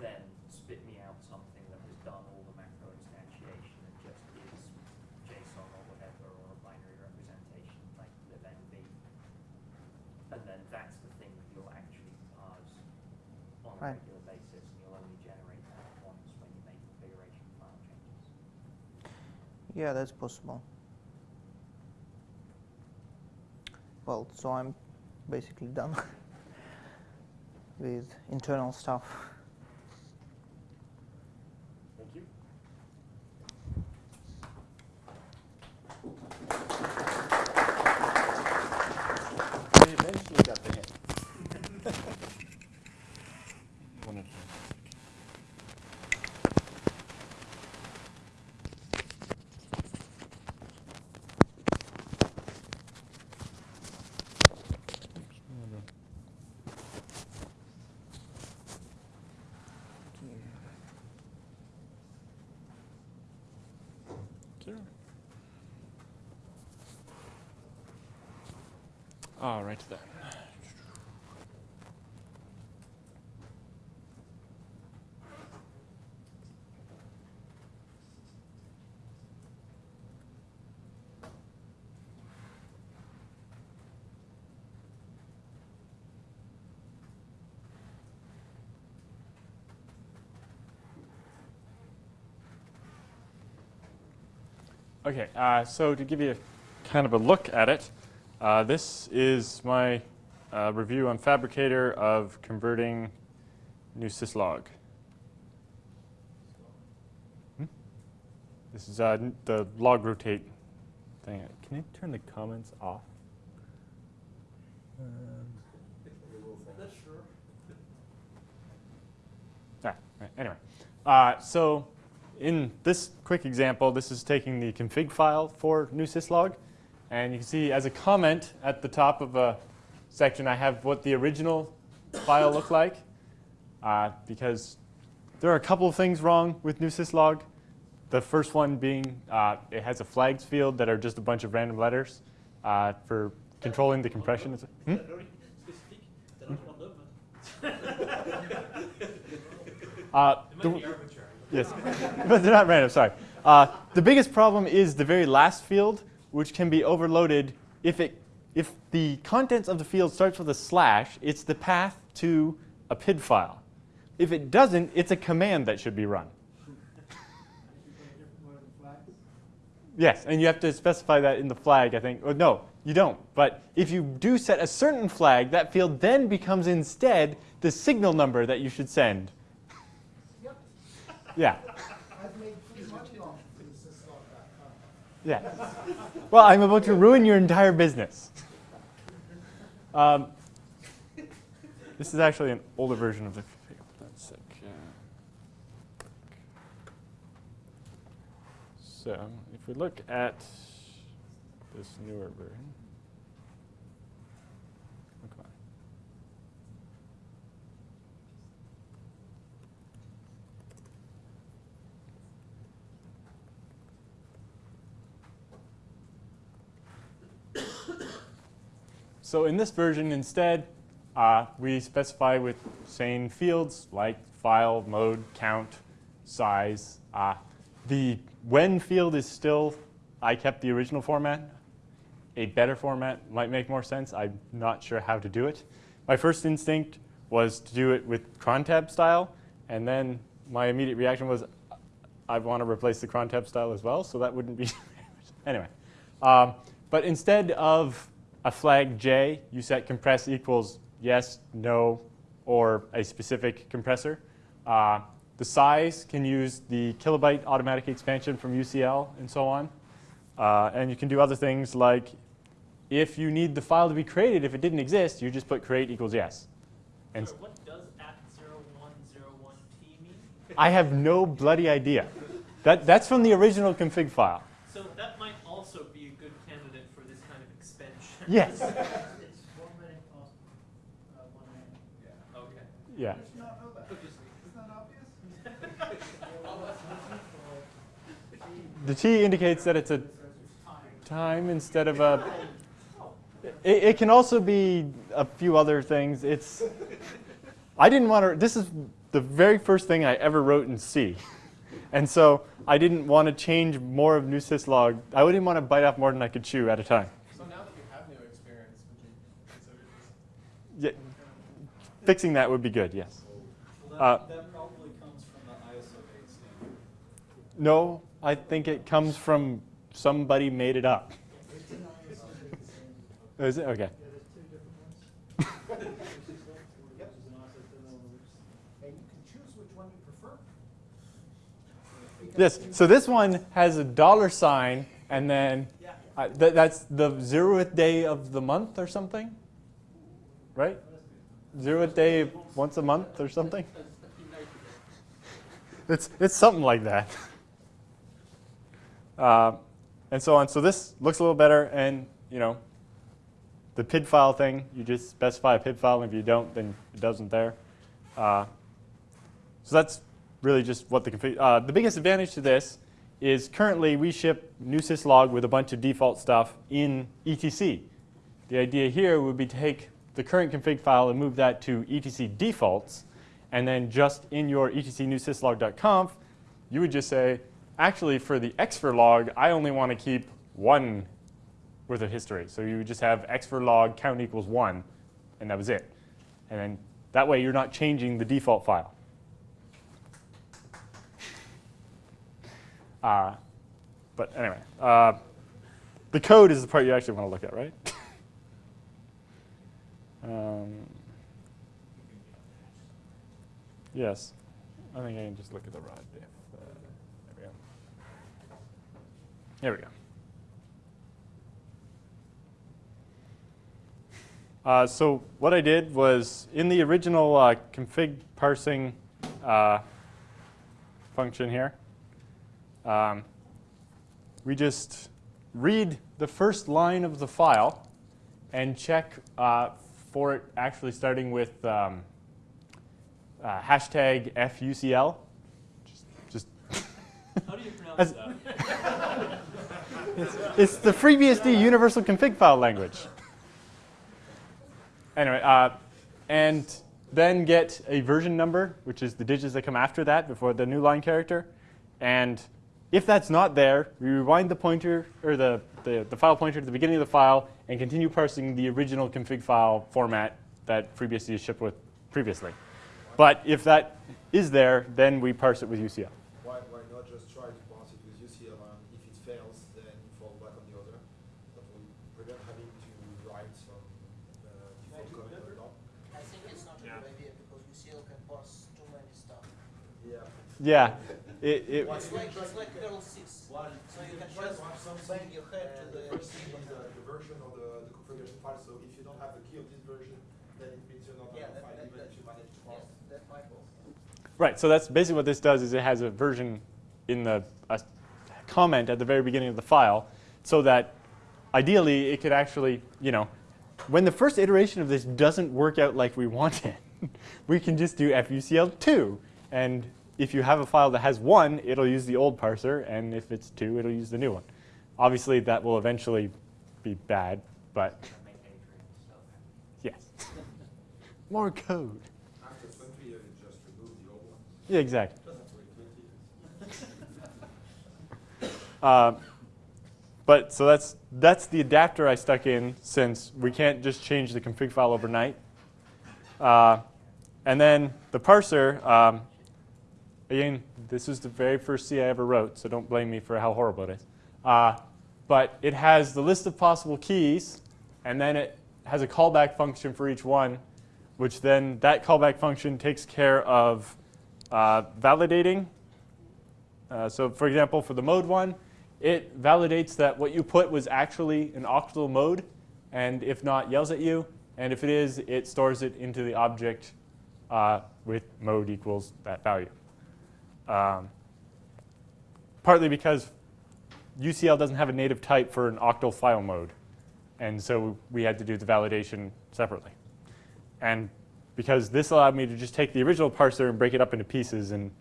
then spit me out something that has done all the macro instantiation and just is JSON or whatever, or a binary representation like libnv. And then that's the thing that you'll actually parse on a Right. regular basis, and you'll only generate that once when you make configuration file changes. Yeah, that's possible. Well, so I'm basically done with internal stuff. All right then. Okay, uh, so to give you kind of a look at it, uh, this is my uh, review on Phabricator of converting newsyslog. Hmm? This is uh, the log rotate thing. Can you turn the comments off? Um, Ah, right, anyway, uh, so in this quick example, this is taking the config file for newsyslog. And you can see as a comment at the top of a section, I have what the original file looked like. Uh, because there are a couple of things wrong with newsyslog. The first one being uh, it has a flags field that are just a bunch of random letters uh, for controlling the compression. Hmm? Uh, the- Yes, but they're not random, sorry. Uh, the biggest problem is the very last field, which can be overloaded if, it, if the contents of the field starts with a slash, it's the path to a PID file. If it doesn't, it's a command that should be run. Yes, and you have to specify that in the flag, I think. Or no, you don't. But if you do set a certain flag, that field then becomes instead the signal number that you should send. Yeah. I've made pretty money off of this syslog.conf. Yeah. Well, I'm about to ruin your entire business. Um, this is actually an older version of the So, if we look at this newer version. oh, come on. So in this version, instead, uh, we specify with sane fields like file, mode, count, size. Uh, the when field is still, I kept the original format. A better format might make more sense. I'm not sure how to do it. My first instinct was to do it with cron tab style, and then my immediate reaction was, I want to replace the cron tab style as well, so that wouldn't be anyway. Um, but instead of a flag J, you set compress equals yes, no, or a specific compressor. Uh, the size can use the kilobyte automatic expansion from UCL and so on. Uh, and you can do other things like if you need the file to be created, if it didn't exist, you just put create equals yes. And So what does at 0101T mean? I have no bloody idea. That, that's from the original config file. So that might also be a good candidate for this kind of expansion. Yes. It's one minute past, uh, one minute. Okay. Yeah. How did you not know that? Isn't that obvious? The T indicates that it's a time instead of a. It, it can also be a few other things. It's. I didn't want to. This is the very first thing I ever wrote in C, and so I didn't want to change more of newsyslog. I didn't want to bite off more than I could chew at a time. So now that you have new experience, would you consider just? Yeah, fixing that would be good. Yes. Well, Uh, that, that probably comes from the ISO 8 standard. No, I think it comes from somebody made it up. It's an ISO the. Is it okay? Yeah, there's two different ones. Yep. And you can choose which one you prefer. Yes. So this one has a dollar sign, and then uh, th- that's the zeroth day of the month or something, right? Zeroth day once a month or something. It's it's something like that. Uh, and so on. So this looks a little better, and you know, the PID file thing. You just specify a PID file, and if you don't, then it doesn't there. Uh, so that's really just what the config. Uh, the biggest advantage to this is currently we ship newsyslog with a bunch of default stuff in etc. The idea here would be take the current config file and move that to etc defaults, and then just in your etc newsyslog.conf, you would just say, actually for the xfer log, I only want to keep one worth of history. So you would just have xfer log count equals one, and that was it. And then that way you're not changing the default file. Uh, but anyway, uh, the code is the part you actually want to look at, right? um, yes, I think I can just look at the rod. If, uh, there we go. There we go. Uh, so what I did was in the original uh, config parsing uh, function here, um, we just read the first line of the file and check uh, for it actually starting with um, uh, hashtag FUCL. Just, just How do you pronounce that? it's, it's the FreeBSD universal config file language. Anyway, uh, and then get a version number, which is the digits that come after that before the new line character. And if that's not there, we rewind the pointer or the, the, the file pointer to the beginning of the file and continue parsing the original config file format that FreeBSD is shipped with previously. But if that is there, then we parse it with UCL. Why, why not just try to parse it with UCL and if it fails, then you fall back on the other? That will prevent having to write some uh, default comment on top. I think it's not a Yeah. good idea because UCL can parse too many stuff. Yeah. Yeah. It, it, Why It's like, it's like Perl 6. Why So you can just to have something your head to the the first thing is keyboard. the, the version of the, the configuration file. So if you don't have the key of this version, then it means you're not Yeah, on the that- file, that- even that- if you manage to Yes, pass. that might work. Right, so that's basically what this does is it has a version in the a comment at the very beginning of the file so that ideally it could actually, you know, when the first iteration of this doesn't work out like we want it, we can just do FUCL2. And if you have a file that has one, it'll use the old parser, and if it's two, it'll use the new one. Obviously, that will eventually be bad, but Make Adrian so happy. yes. More code. After 20 years, just remove the old one. Yeah, exactly. Doesn't have to wait 20 years. Uh, but so that's that's the adapter I stuck in since we can't just change the config file overnight. Uh, and then the parser, um, again, this is the very first C I ever wrote, so don't blame me for how horrible it is. Uh, but it has the list of possible keys, and then it has a callback function for each one, which then that callback function takes care of uh, validating uh, so for example, for the mode one, it validates that what you put was actually an octal mode, and if not, yells at you. And if it is, it stores it into the object uh, with mode equals that value. Um, partly because UCL doesn't have a native type for an octal file mode, and so we had to do the validation separately. And because this allowed me to just take the original parser and break it up into pieces and,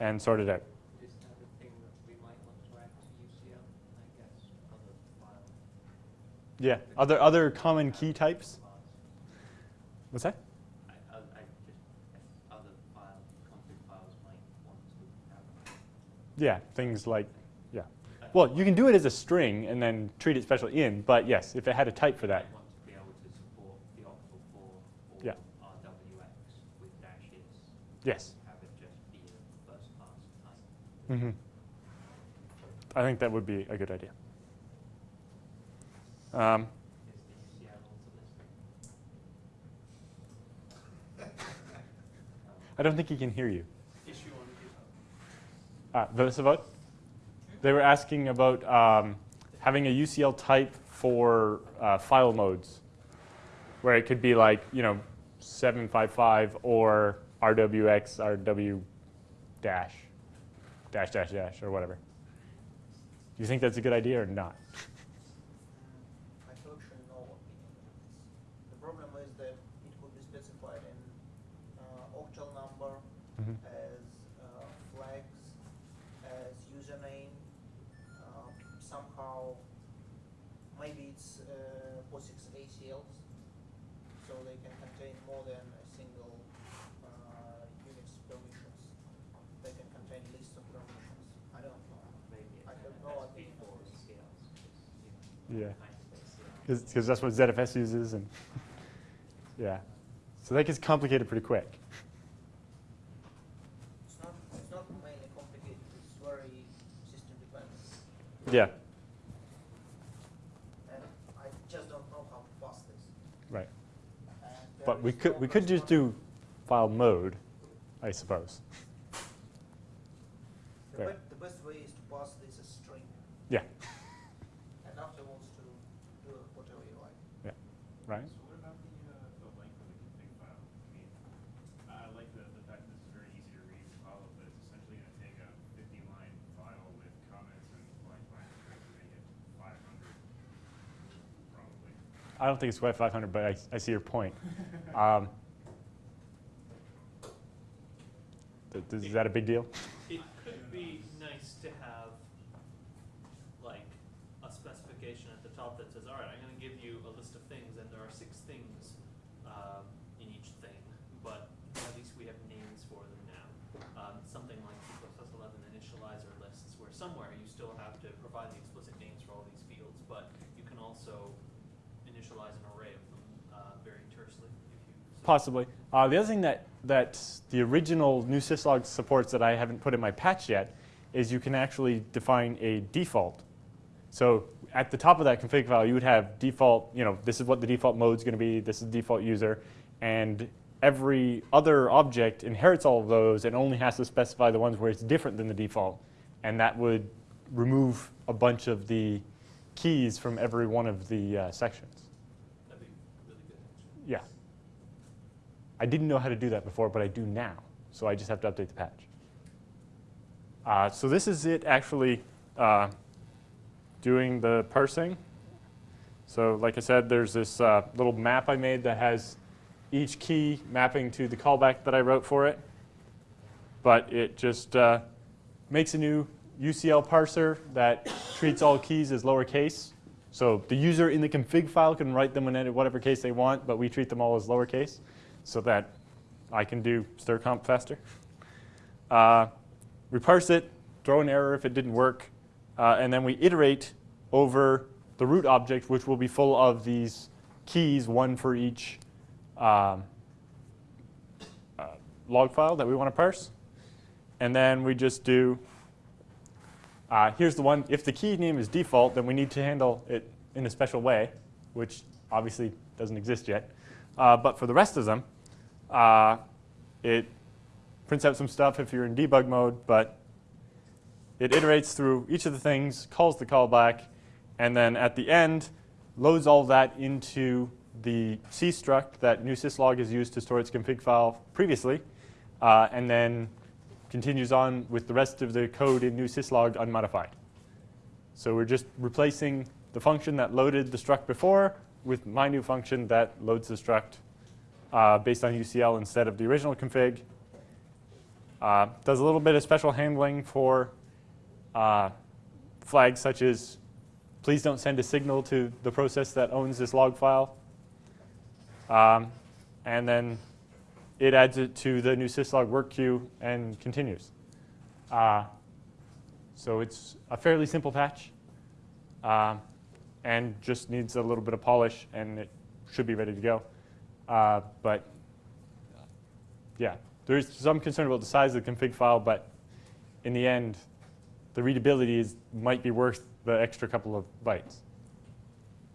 and sort it out. Is that a thing that we might want to add to UCL? I guess other file. Yeah, other other common key types. What's that? I, I, I just, if other file, config files might want to have. Yeah, things like yeah. Well, you can do it as a string and then treat it special in, but yes, if it had a type for that. might want to be able to support the octal for or Yeah. With dashes. Yes. Have it just be a first class type. hmm I think that would be a good idea. Um, Is the UCL also listed? I don't think he can hear you. Uh? They were asking about um, having a UCL type for uh, file modes, where it could be like, you know, 755 or RWX, RW dash, dash, dash, dash, or whatever. Do you think that's a good idea or not? I actually no opinion on this. The problem is that it could be specified in uh, octal number Mhm. as uh, flags, as username. Uh, somehow, maybe it's uh, POSIX ACLs, so they can contain more than a single uh, Unix permissions. They can contain list of permissions. I don't know. Maybe I it's have no NFS opinion before on this. CLs, 'cause, you know, Yeah. kind of CL. Because that's what ZFS uses, and yeah. So that gets complicated pretty quick. It's not, it's not mainly complicated, it's very system dependent. Yeah, And I just don't know how to pass this. right. But we could, we could just do file mode, I suppose. The, There. be- the best way is to pass this as string, Yeah, and afterwards to do whatever you like. right? So what about the, uh, the length of the config file? I mean, I like the, the fact that this is very easy to read and follow, but it's essentially gonna take a fifty line file with comments and blank line strings and make it five hundred, probably. I don't think it's quite 500, but I, I see your point. Um, th- Is that a big deal? It could be nice to have, like, a specification at the top that says, all right, I'm gonna give you a list of things, and there are six things, um, in each thing, but at least we have names for them now. Um, something like C eleven initializer lists, where somewhere you still have to provide the explicit names for all these fields, but you can also initialize an array of them, uh, very tersely, if you. so- Possibly. Uh, the other thing that, that the original newsyslog supports that I haven't put in my patch yet is you can actually define a default. So at the top of that config file, you would have default, you know, this is what the default mode is going to be, this is default user, and every other object inherits all of those and only has to specify the ones where it's different than the default. And that would remove a bunch of the keys from every one of the uh, sections. That'd be really good, actually. Yeah. I didn't know how to do that before, but I do now. So I just have to update the patch. Uh, so this is it actually uh, doing the parsing. So like I said, there's this uh, little map I made that has each key mapping to the callback that I wrote for it. But it just uh, makes a new UCL parser that treats all keys as lowercase. So the user in the config file can write them in whatever case they want, but we treat them all as lowercase so that I can do stir comp faster. Uh, we parse it, throw an error if it didn't work, uh, and then we iterate over the root object, which will be full of these keys, one for each um, uh, log file that we want to parse. And then we just do, uh, here's the one, if the key name is default, then we need to handle it in a special way, which obviously doesn't exist yet. Uh, but for the rest of them, uh, it prints out some stuff if you're in debug mode, but it iterates through each of the things, calls the callback, and then at the end, loads all that into the C struct that newsyslog has used to store its config file previously, uh, and then continues on with the rest of the code in newsyslog unmodified. So we're just replacing the function that loaded the struct before with my new function that loads the struct uh, based on UCL instead of the original config. Uh, does a little bit of special handling for uh, flags such as please don't send a signal to the process that owns this log file. Um, and then it adds it to the newsyslog work queue and continues. Uh, so it's a fairly simple patch um, and just needs a little bit of polish and it should be ready to go. Uh, but yeah, there's some concern about the size of the config file, but in the end, the readability is, might be worth the extra couple of bytes.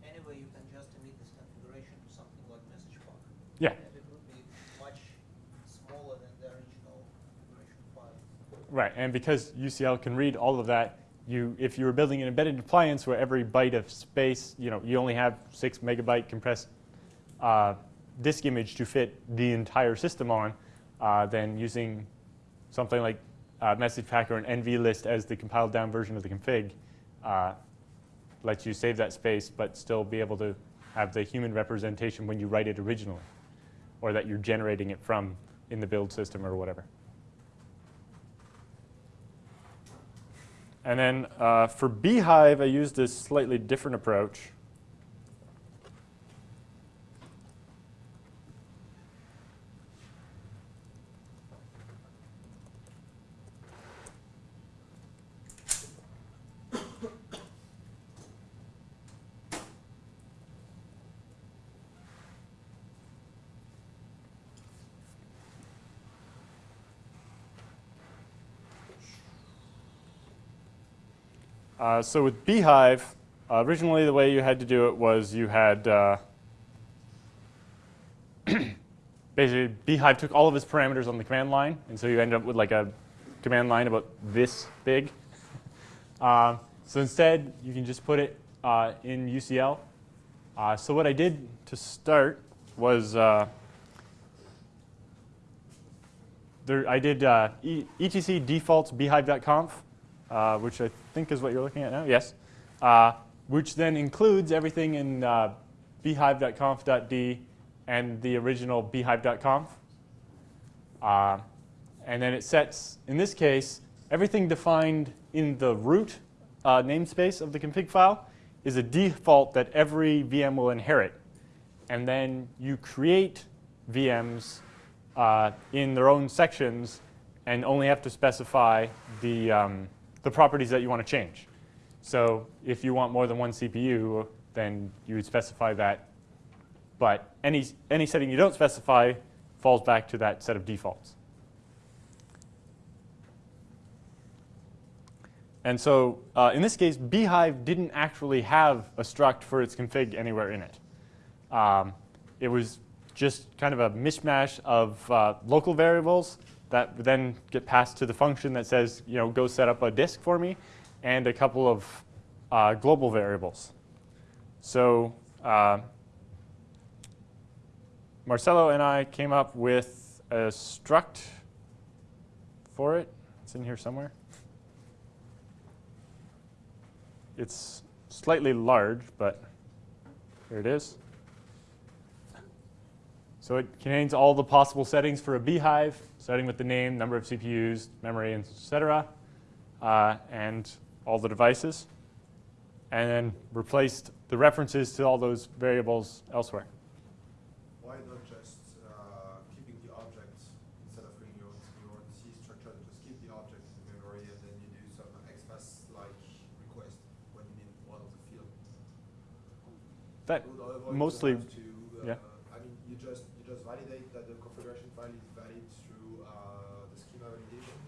Anyway, you can just emit this configuration to something like MessagePack. Yeah. And it would be much smaller than the original configuration file. Right, and because UCL can read all of that, you, if you were building an embedded appliance where every byte of space, you know, you only have six megabyte compressed uh, disk image to fit the entire system on, uh, then using something like uh, MessagePack or an nvlist as the compiled down version of the config uh, lets you save that space, but still be able to have the human representation when you write it originally, or that you're generating it from in the build system or whatever. And then uh, for bhyve, I used a slightly different approach. Uh, so with bhyve, uh, originally the way you had to do it was you had uh, basically bhyve took all of its parameters on the command line, and so you end up with like a command line about this big. Uh, so instead, you can just put it uh, in UCL. Uh, so what I did to start was there, I did etc defaults bhyve.conf, uh, which I think is what you're looking at now. Yes, uh, which then includes everything in uh, bhyve.conf.d and the original bhyve.conf. Uh, and then it sets, in this case, everything defined in the root uh, namespace of the config file is a default that every VM will inherit. And then you create VMs uh, in their own sections and only have to specify the, um, the properties that you want to change. So if you want more than one CPU, then you would specify that. But any, any setting you don't specify falls back to that set of defaults. And so uh, in this case, bhyve didn't actually have a struct for its config anywhere in it. Um, it was just kind of a mishmash of uh, local variables that then get passed to the function that says, you know, go set up a disk for me, and a couple of uh, global variables. So uh, Marcelo and I came up with a struct for it. It's in here somewhere. It's slightly large, but here it is. So it contains all the possible settings for a bhyve, starting with the name, number of CPUs, memory, etc., uh, and all the devices, and then replaced the references to all those variables elsewhere. Why not just uh, keeping the objects instead of creating your own, your C structure? Just keep the object in memory and then you do some XPath-like request when you need one of the field. That mostly, have to, uh, yeah. I mean, you just you just validate that the configuration file is valid through uh, the schema validation,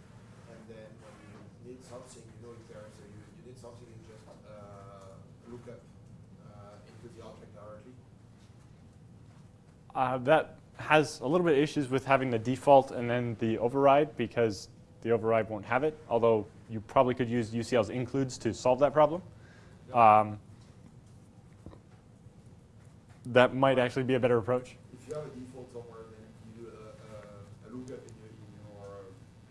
and then when you need something, you know it's there. So you, you need something, you just uh, look up uh, into the object directly. Uh, that has a little bit of issues with having the default and then the override because the override won't have it, although you probably could use UCL's includes to solve that problem. Um, that might actually be a better approach. If you have a default somewhere, then you do a, a, a lookup in your, in your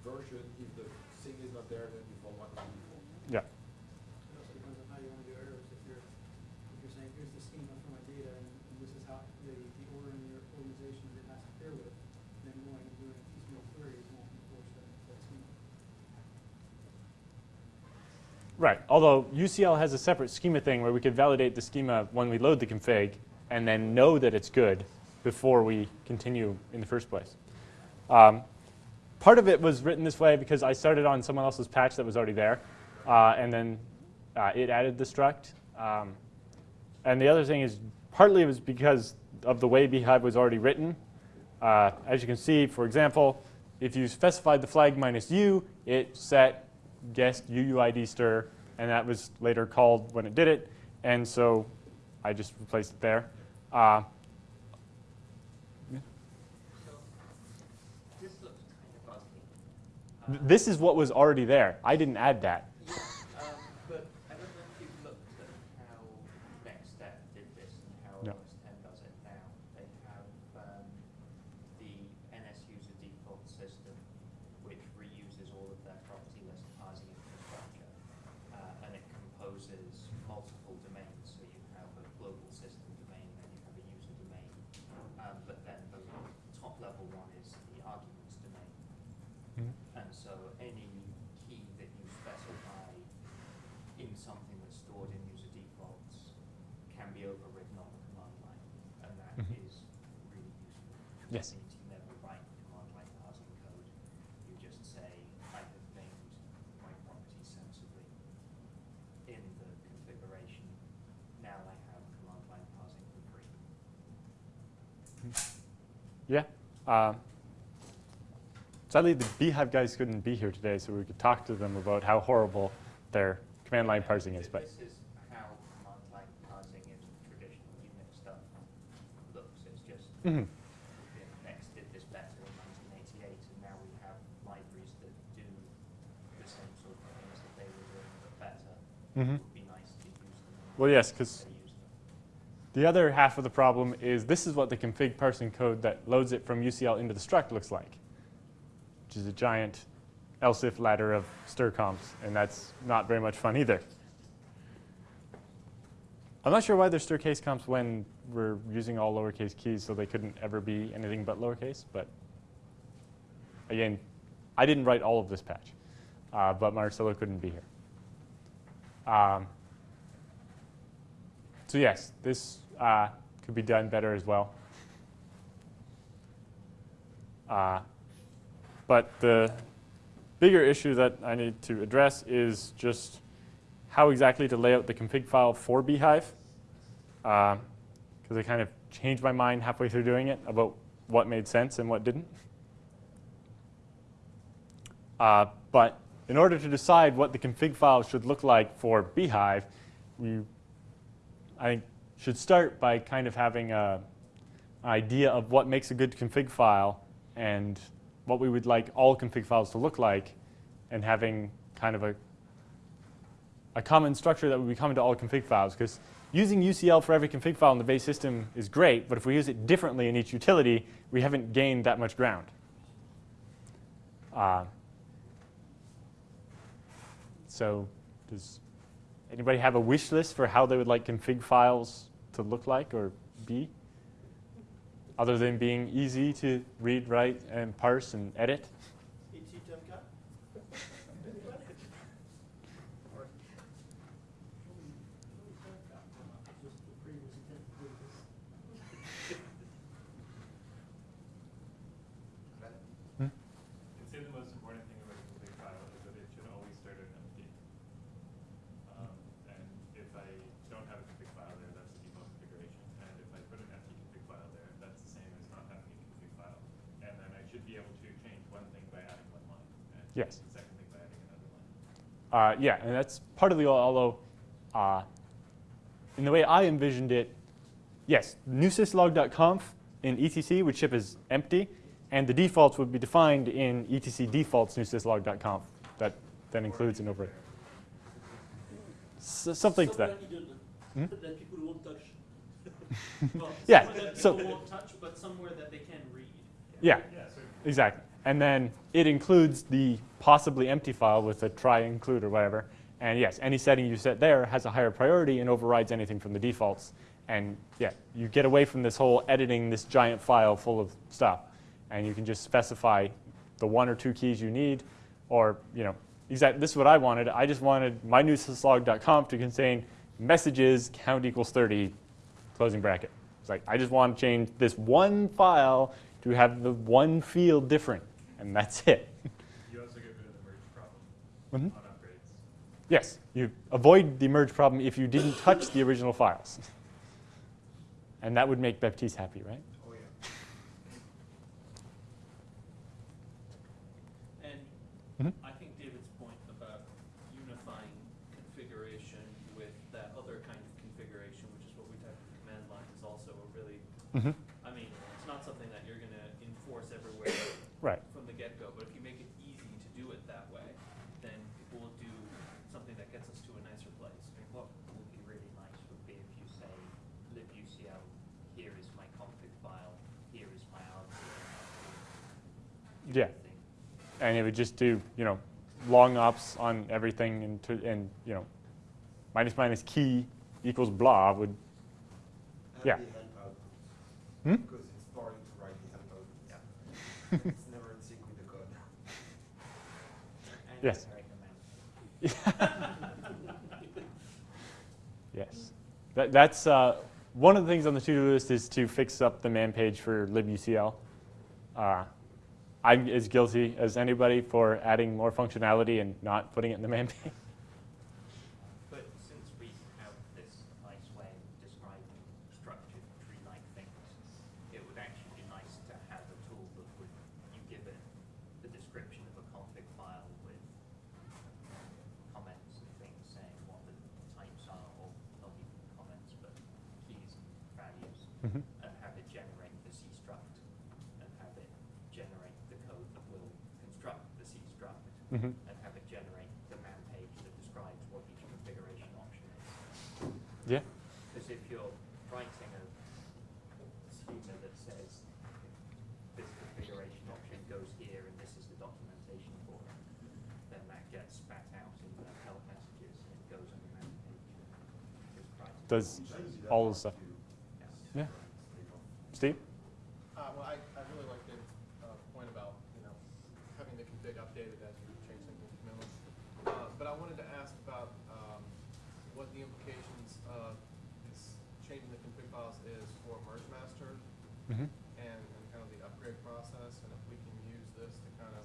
version. If the thing is not there, then you fall back on the default. Yeah. It also depends on how you want to do errors. If you're, if you're saying, here's the schema for my data, and, and this is how the, the order in your organization that it has to pair with, then going and doing piecemeal queries won't enforce that, that schema. Right, although UCL has a separate schema thing where we could validate the schema when we load the config and then know that it's good before we continue in the first place. Um, part of it was written this way because I started on someone else's patch that was already there, uh, and then uh, it added the struct. Um, and the other thing is partly it was because of the way bhyve was already written. Uh, as you can see, for example, if you specified the flag minus u, it set guest UUID stir, and that was later called when it did it. And so I just replaced it there. Uh, So, this looks kind of ugly. th- this is what was already there. I didn't add that. Yeah, um, but I don't know if you've looked at how NeXTSTEP did this and how No. OS X does it now. They have um, the NS user default system, which reuses all of their property list parsing infrastructure, uh, and it composes multiple domains. So you have a global system domain, then you have a user domain, um, but then the top level one is the arguments domain. And so any key that you specify in something that's stored in user defaults can be overridden on the command line, and that Mhm. is really useful. Yes. It means you never write command line parsing code. You just say, I have named my properties sensibly in the configuration. Now I have command line parsing for free. Yeah. Uh, sadly, the bhyve guys couldn't be here today, so we could talk to them about how horrible their command line parsing is. This is how command line parsing is, but This is how command line parsing in traditional Unix stuff looks. It's just Mhm. Next did this better in 1988, and now we have libraries that do the same sort of things that they were doing, but use them. well, yes, because the other half of the problem is this is what the config parsing code that loads it from UCL into the struct looks like, which is a giant else if ladder of stir comps, and that's not very much fun either. I'm not sure why there's stir case comps when we're using all lowercase keys, so they couldn't ever be anything but lowercase. But again, I didn't write all of this patch, uh, but Marcelo couldn't be here. Um, so yes, this uh, could be done better as well. Uh, but the bigger issue that I need to address is just how exactly to lay out the config file for bhyve. Because I kind of changed my mind halfway through doing it about what made sense and what didn't. Uh, but in order to decide what the config file should look like for bhyve, we, I think, should start by kind of having a, an idea of what makes a good config file and what we would like all config files to look like, and having kind of a, a common structure that would be common to all config files. Because using UCL for every config file in the base system is great, but if we use it differently in each utility, we haven't gained that much ground. Uh, so does anybody have a wish list for how they would like config files to look like or be? Other than being easy to read, write, and parse and edit? ET Tomcat? Just the previous intent to do this. I'd say the most important thing about a config file is that it should always start at empty. Um, and if I don't have a config file there, that's the default configuration. And if I put an empty config file there, that's the same as not having a config file. And then I should be able to change one thing by adding one line. And Yes. the second thing by adding another line. Uh, yeah, and that's part of the, although uh, in the way I envisioned it, yes, newsyslog.conf in etc would ship as empty, and the defaults would be defined in etc defaults newsyslog.conf. That then includes an over. S- something to that. Hmm? That people won't touch. Well, Yeah, so- people won't touch, but somewhere that they can read. Yeah, Yeah, so exactly. And then it includes the possibly empty file with a try include or whatever. And yes, any setting you set there has a higher priority and overrides anything from the defaults. And yeah, you get away from this whole editing this giant file full of stuff. And you can just specify the one or two keys you need. Or, you know, exactly, this is what I wanted. I just wanted my newsyslog.conf to contain messages count equals 30, closing bracket. It's like, I just want to change this one file to have the one field different. And that's it. you also get rid of the merge problem Mhm. on upgrades. Yes, you avoid the merge problem if you didn't touch the original files. And that would make Baptiste happy, right? Oh, yeah. And Mhm. I think David's point about unifying configuration with that other kind of configuration, which is what we type in command line, is also a really, Mm-hmm. I mean, it's not something that you're gonna enforce everywhere Right. from the get-go, but if you make it easy to do it that way, then people will do something that gets us to a nicer place. I mean, what would be really nice would be if you say libucl, here is my config file, here is my RPM. Yeah. And it would just do, you know, long ops on everything and, to, and you know, minus minus key equals blah would, And Yeah. the. Hmm? Because it's boring to write the help output. Yeah. It's never in sync with the code. And Yes. generic amount. yes. That, that's uh, one of the things on the to-do list is to fix up the man page for libucl. Uh, I'm as guilty as anybody for adding more functionality and not putting it in the man page. But since we have this nice way of describing structured tree-like things, it would actually be nice to have a tool that would, you give it the description of a config file with comments and things saying what Mhm. and have it generate the C struct and have it generate the code that will construct the C struct Mhm. and have it generate the man page that describes what each configuration option is. Yeah. Because if you're writing a schema that says this configuration option goes here and this is the documentation for it, then that gets spat out in the help messages and it goes on the man page. Describes it. Does all the stuff. Yeah. Steve? Uh, well, I, I really like the, uh, point about, you know, having the config updated as you change something to minimum. Uh, but I wanted to ask about, um, what the implications of this changing the config files is for mergemaster Mm-hmm. and, and kind of the upgrade process, and if we can use this to kind of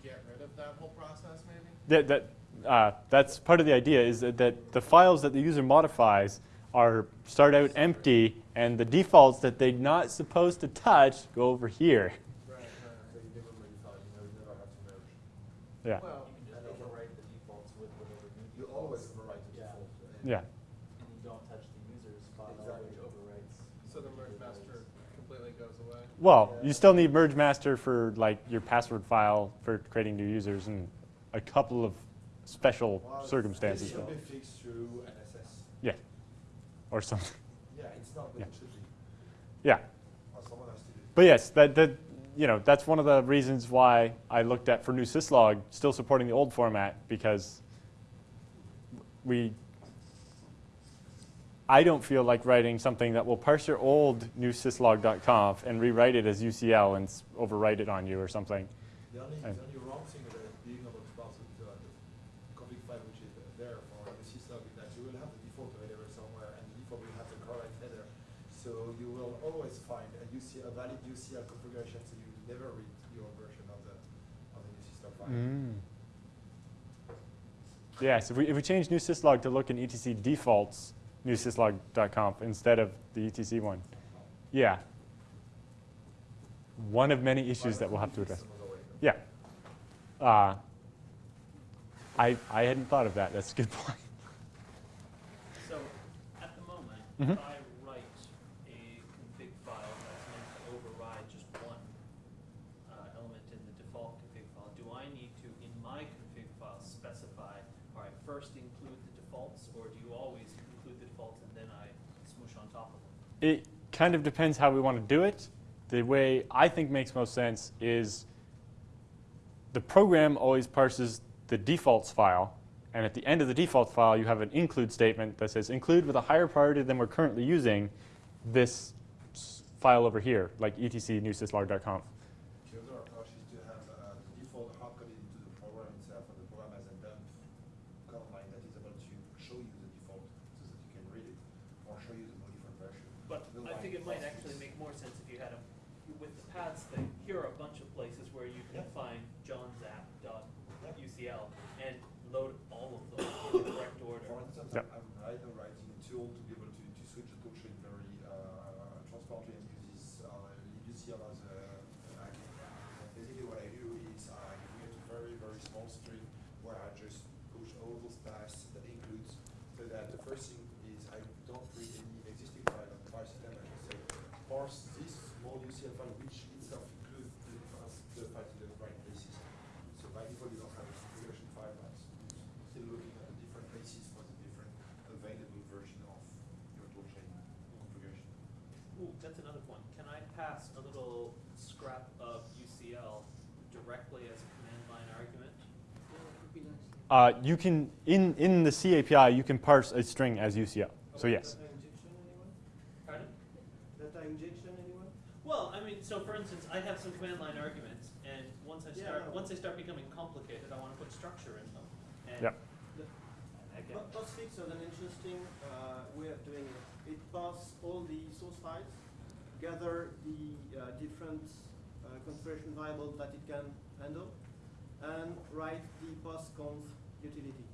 get rid of that whole process, maybe? That, that, uh, that's part of the idea is that, that the files that the user modifies are start out empty and the defaults that they're not supposed to touch go over here. Right, right, So you never modify, you you never have to merge. Yeah. Well, And overwrite the defaults with whatever new You always overwrite the Yeah. default. Yeah. And you don't touch the user's file, Exactly. which overwrites. so the mergemaster completely goes away? Well, you still need merge master for like your password file for creating new users and a couple of special Well, circumstances. This should be fixed through NSS. Yeah. Or something. Yeah, it's not, but Yeah. it should be, Yeah. or someone has to do it. But yes, that, that you know that's one of the reasons why I looked at for newsyslog still supporting the old format because we I don't feel like writing something that will parse your old newsyslog.conf and rewrite it as UCL and overwrite it on you or something. The only, the only wrong thing about being able to pass it to uh, the config file which is there for the syslog is that you will have the default header somewhere and the default will have the correct header. So you will always find a UC, a valid UCL configuration, so you never read your version of the, of the newsyslog file. Yes, if we, if we change newsyslog to look in etc defaults newsyslog.conf instead of the etc one, yeah. One of many issues that we'll have to address. Yeah. Uh, I, I hadn't thought of that. That's a good point. So, at the moment, Mhm. if I write a config file that's meant to override just one uh, element in the default config file, do I need to, in my config file, specify, all right, first include the defaults, or do you always include the defaults and then I smoosh on top of them? It kind of depends how we want to do it. The way I think makes most sense is the program always parses the defaults file, and at the end of the defaults file, you have an include statement that says include with a higher priority than we're currently using this file over here, like etc. The other approach is to have uh, the default hard-coded into the program itself, and the program has a dump command line that is able to show you the default so that you can read it, or show you the modified version. But The I line think it might process. actually make more sense if you had a, with the paths thing, here are a bunch of places where you can Yeah. find johnsapp.ucl and load all of them in the correct order. For instance, Yep. I'm, I'm right now writing a tool to be able to, to switch the toolchain very uh, transparently and use this uh, UCL as a an icon. Basically, what I do is I create a very very small string where I just push all those paths that includes so that the first thing is I don't read any existing file on the file system. I just say parse this small UCL file which itself includes the files the files in the right places. So by default, you don't have a configuration file, but you're still looking at the different places for the different available version of your toolchain configuration. Ooh, that's another one. Can I pass a little scrap of UCL directly as a command line argument? Yeah, that would be nice. Uh, you can, in, in the C API, you can parse a string as UCL. So yes. Data injection, anyone? Pardon? Data injection, anyone? Well, I mean, so for instance, I have some command line arguments, and once I Yeah, start, no. once they start becoming complicated, I want to put structure in them. And Yep. again, Po- Postfix has an interesting uh, way of doing it. It passes all the source files, gather the uh, different uh, configuration variables that it can handle, and write the postconf utility.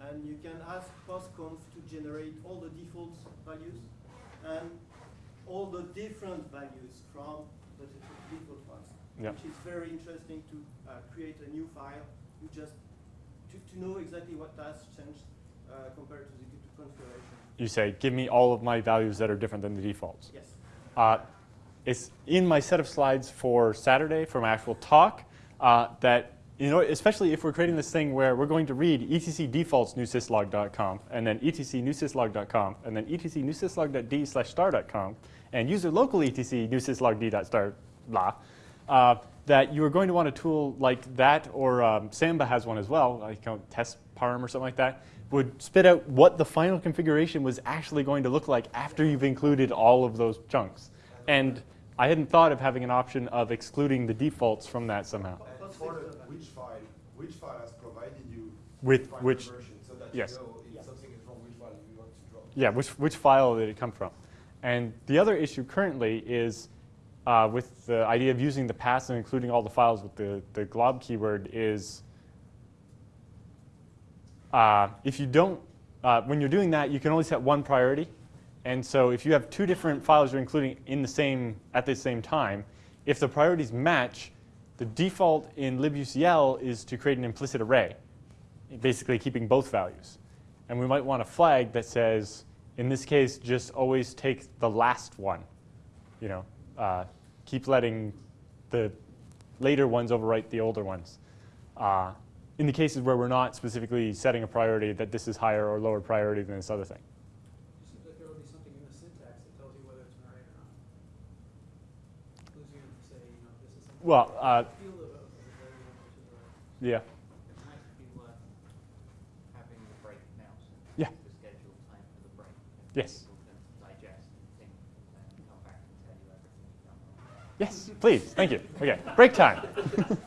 And you can ask postconf to generate all the default values and all the different values from the default files. Yep. Which is very interesting to uh, create a new file. You just to, to know exactly what has changed uh, compared to the configuration. You say, give me all of my values that are different than the defaults. Yes. Uh, it's in my set of slides for Saturday for my actual talk uh, that, you know, especially if we're creating this thing where we're going to read etc defaults newsyslog.conf and then etc newsyslog.conf and then etc newsyslog.d slash star.conf and user local etc newsyslog.d dot star blah, uh, that you are going to want a tool like that or um, Samba has one as well, like you know, test parm or something like that, would spit out what the final configuration was actually going to look like after you've included all of those chunks. And I hadn't thought of having an option of excluding the defaults from that somehow. And for the, which file, which file has provided you With final which- version, so that yes. you know if something is wrong, which file you want to drop. Yeah, which, which file did it come from? And the other issue currently is uh, with the idea of using the pass and including all the files with the, the glob keyword is uh, if you don't, uh, when you're doing that, you can only set one priority. And so if you have two different files you're including in the same, at the same time, if the priorities match, the default in libucl is to create an implicit array, basically keeping both values. And we might want a flag that says, in this case, just always take the last one. You know, uh, keep letting the later ones overwrite the older ones. Uh, in the cases where we're not specifically setting a priority that this is higher or lower priority than this other thing. Like there will be something in the syntax that tells you whether it's an array or not. Includes you to say, you know, this is. Well, uh, Field of, of a variable, which is a. yeah. It's nice to be worth having the break now, so Yeah. the schedule time for the break. and Yes. People can digest and think and then come back and tell you everything you've done wrong. Yes, please. Thank you. Okay, break time.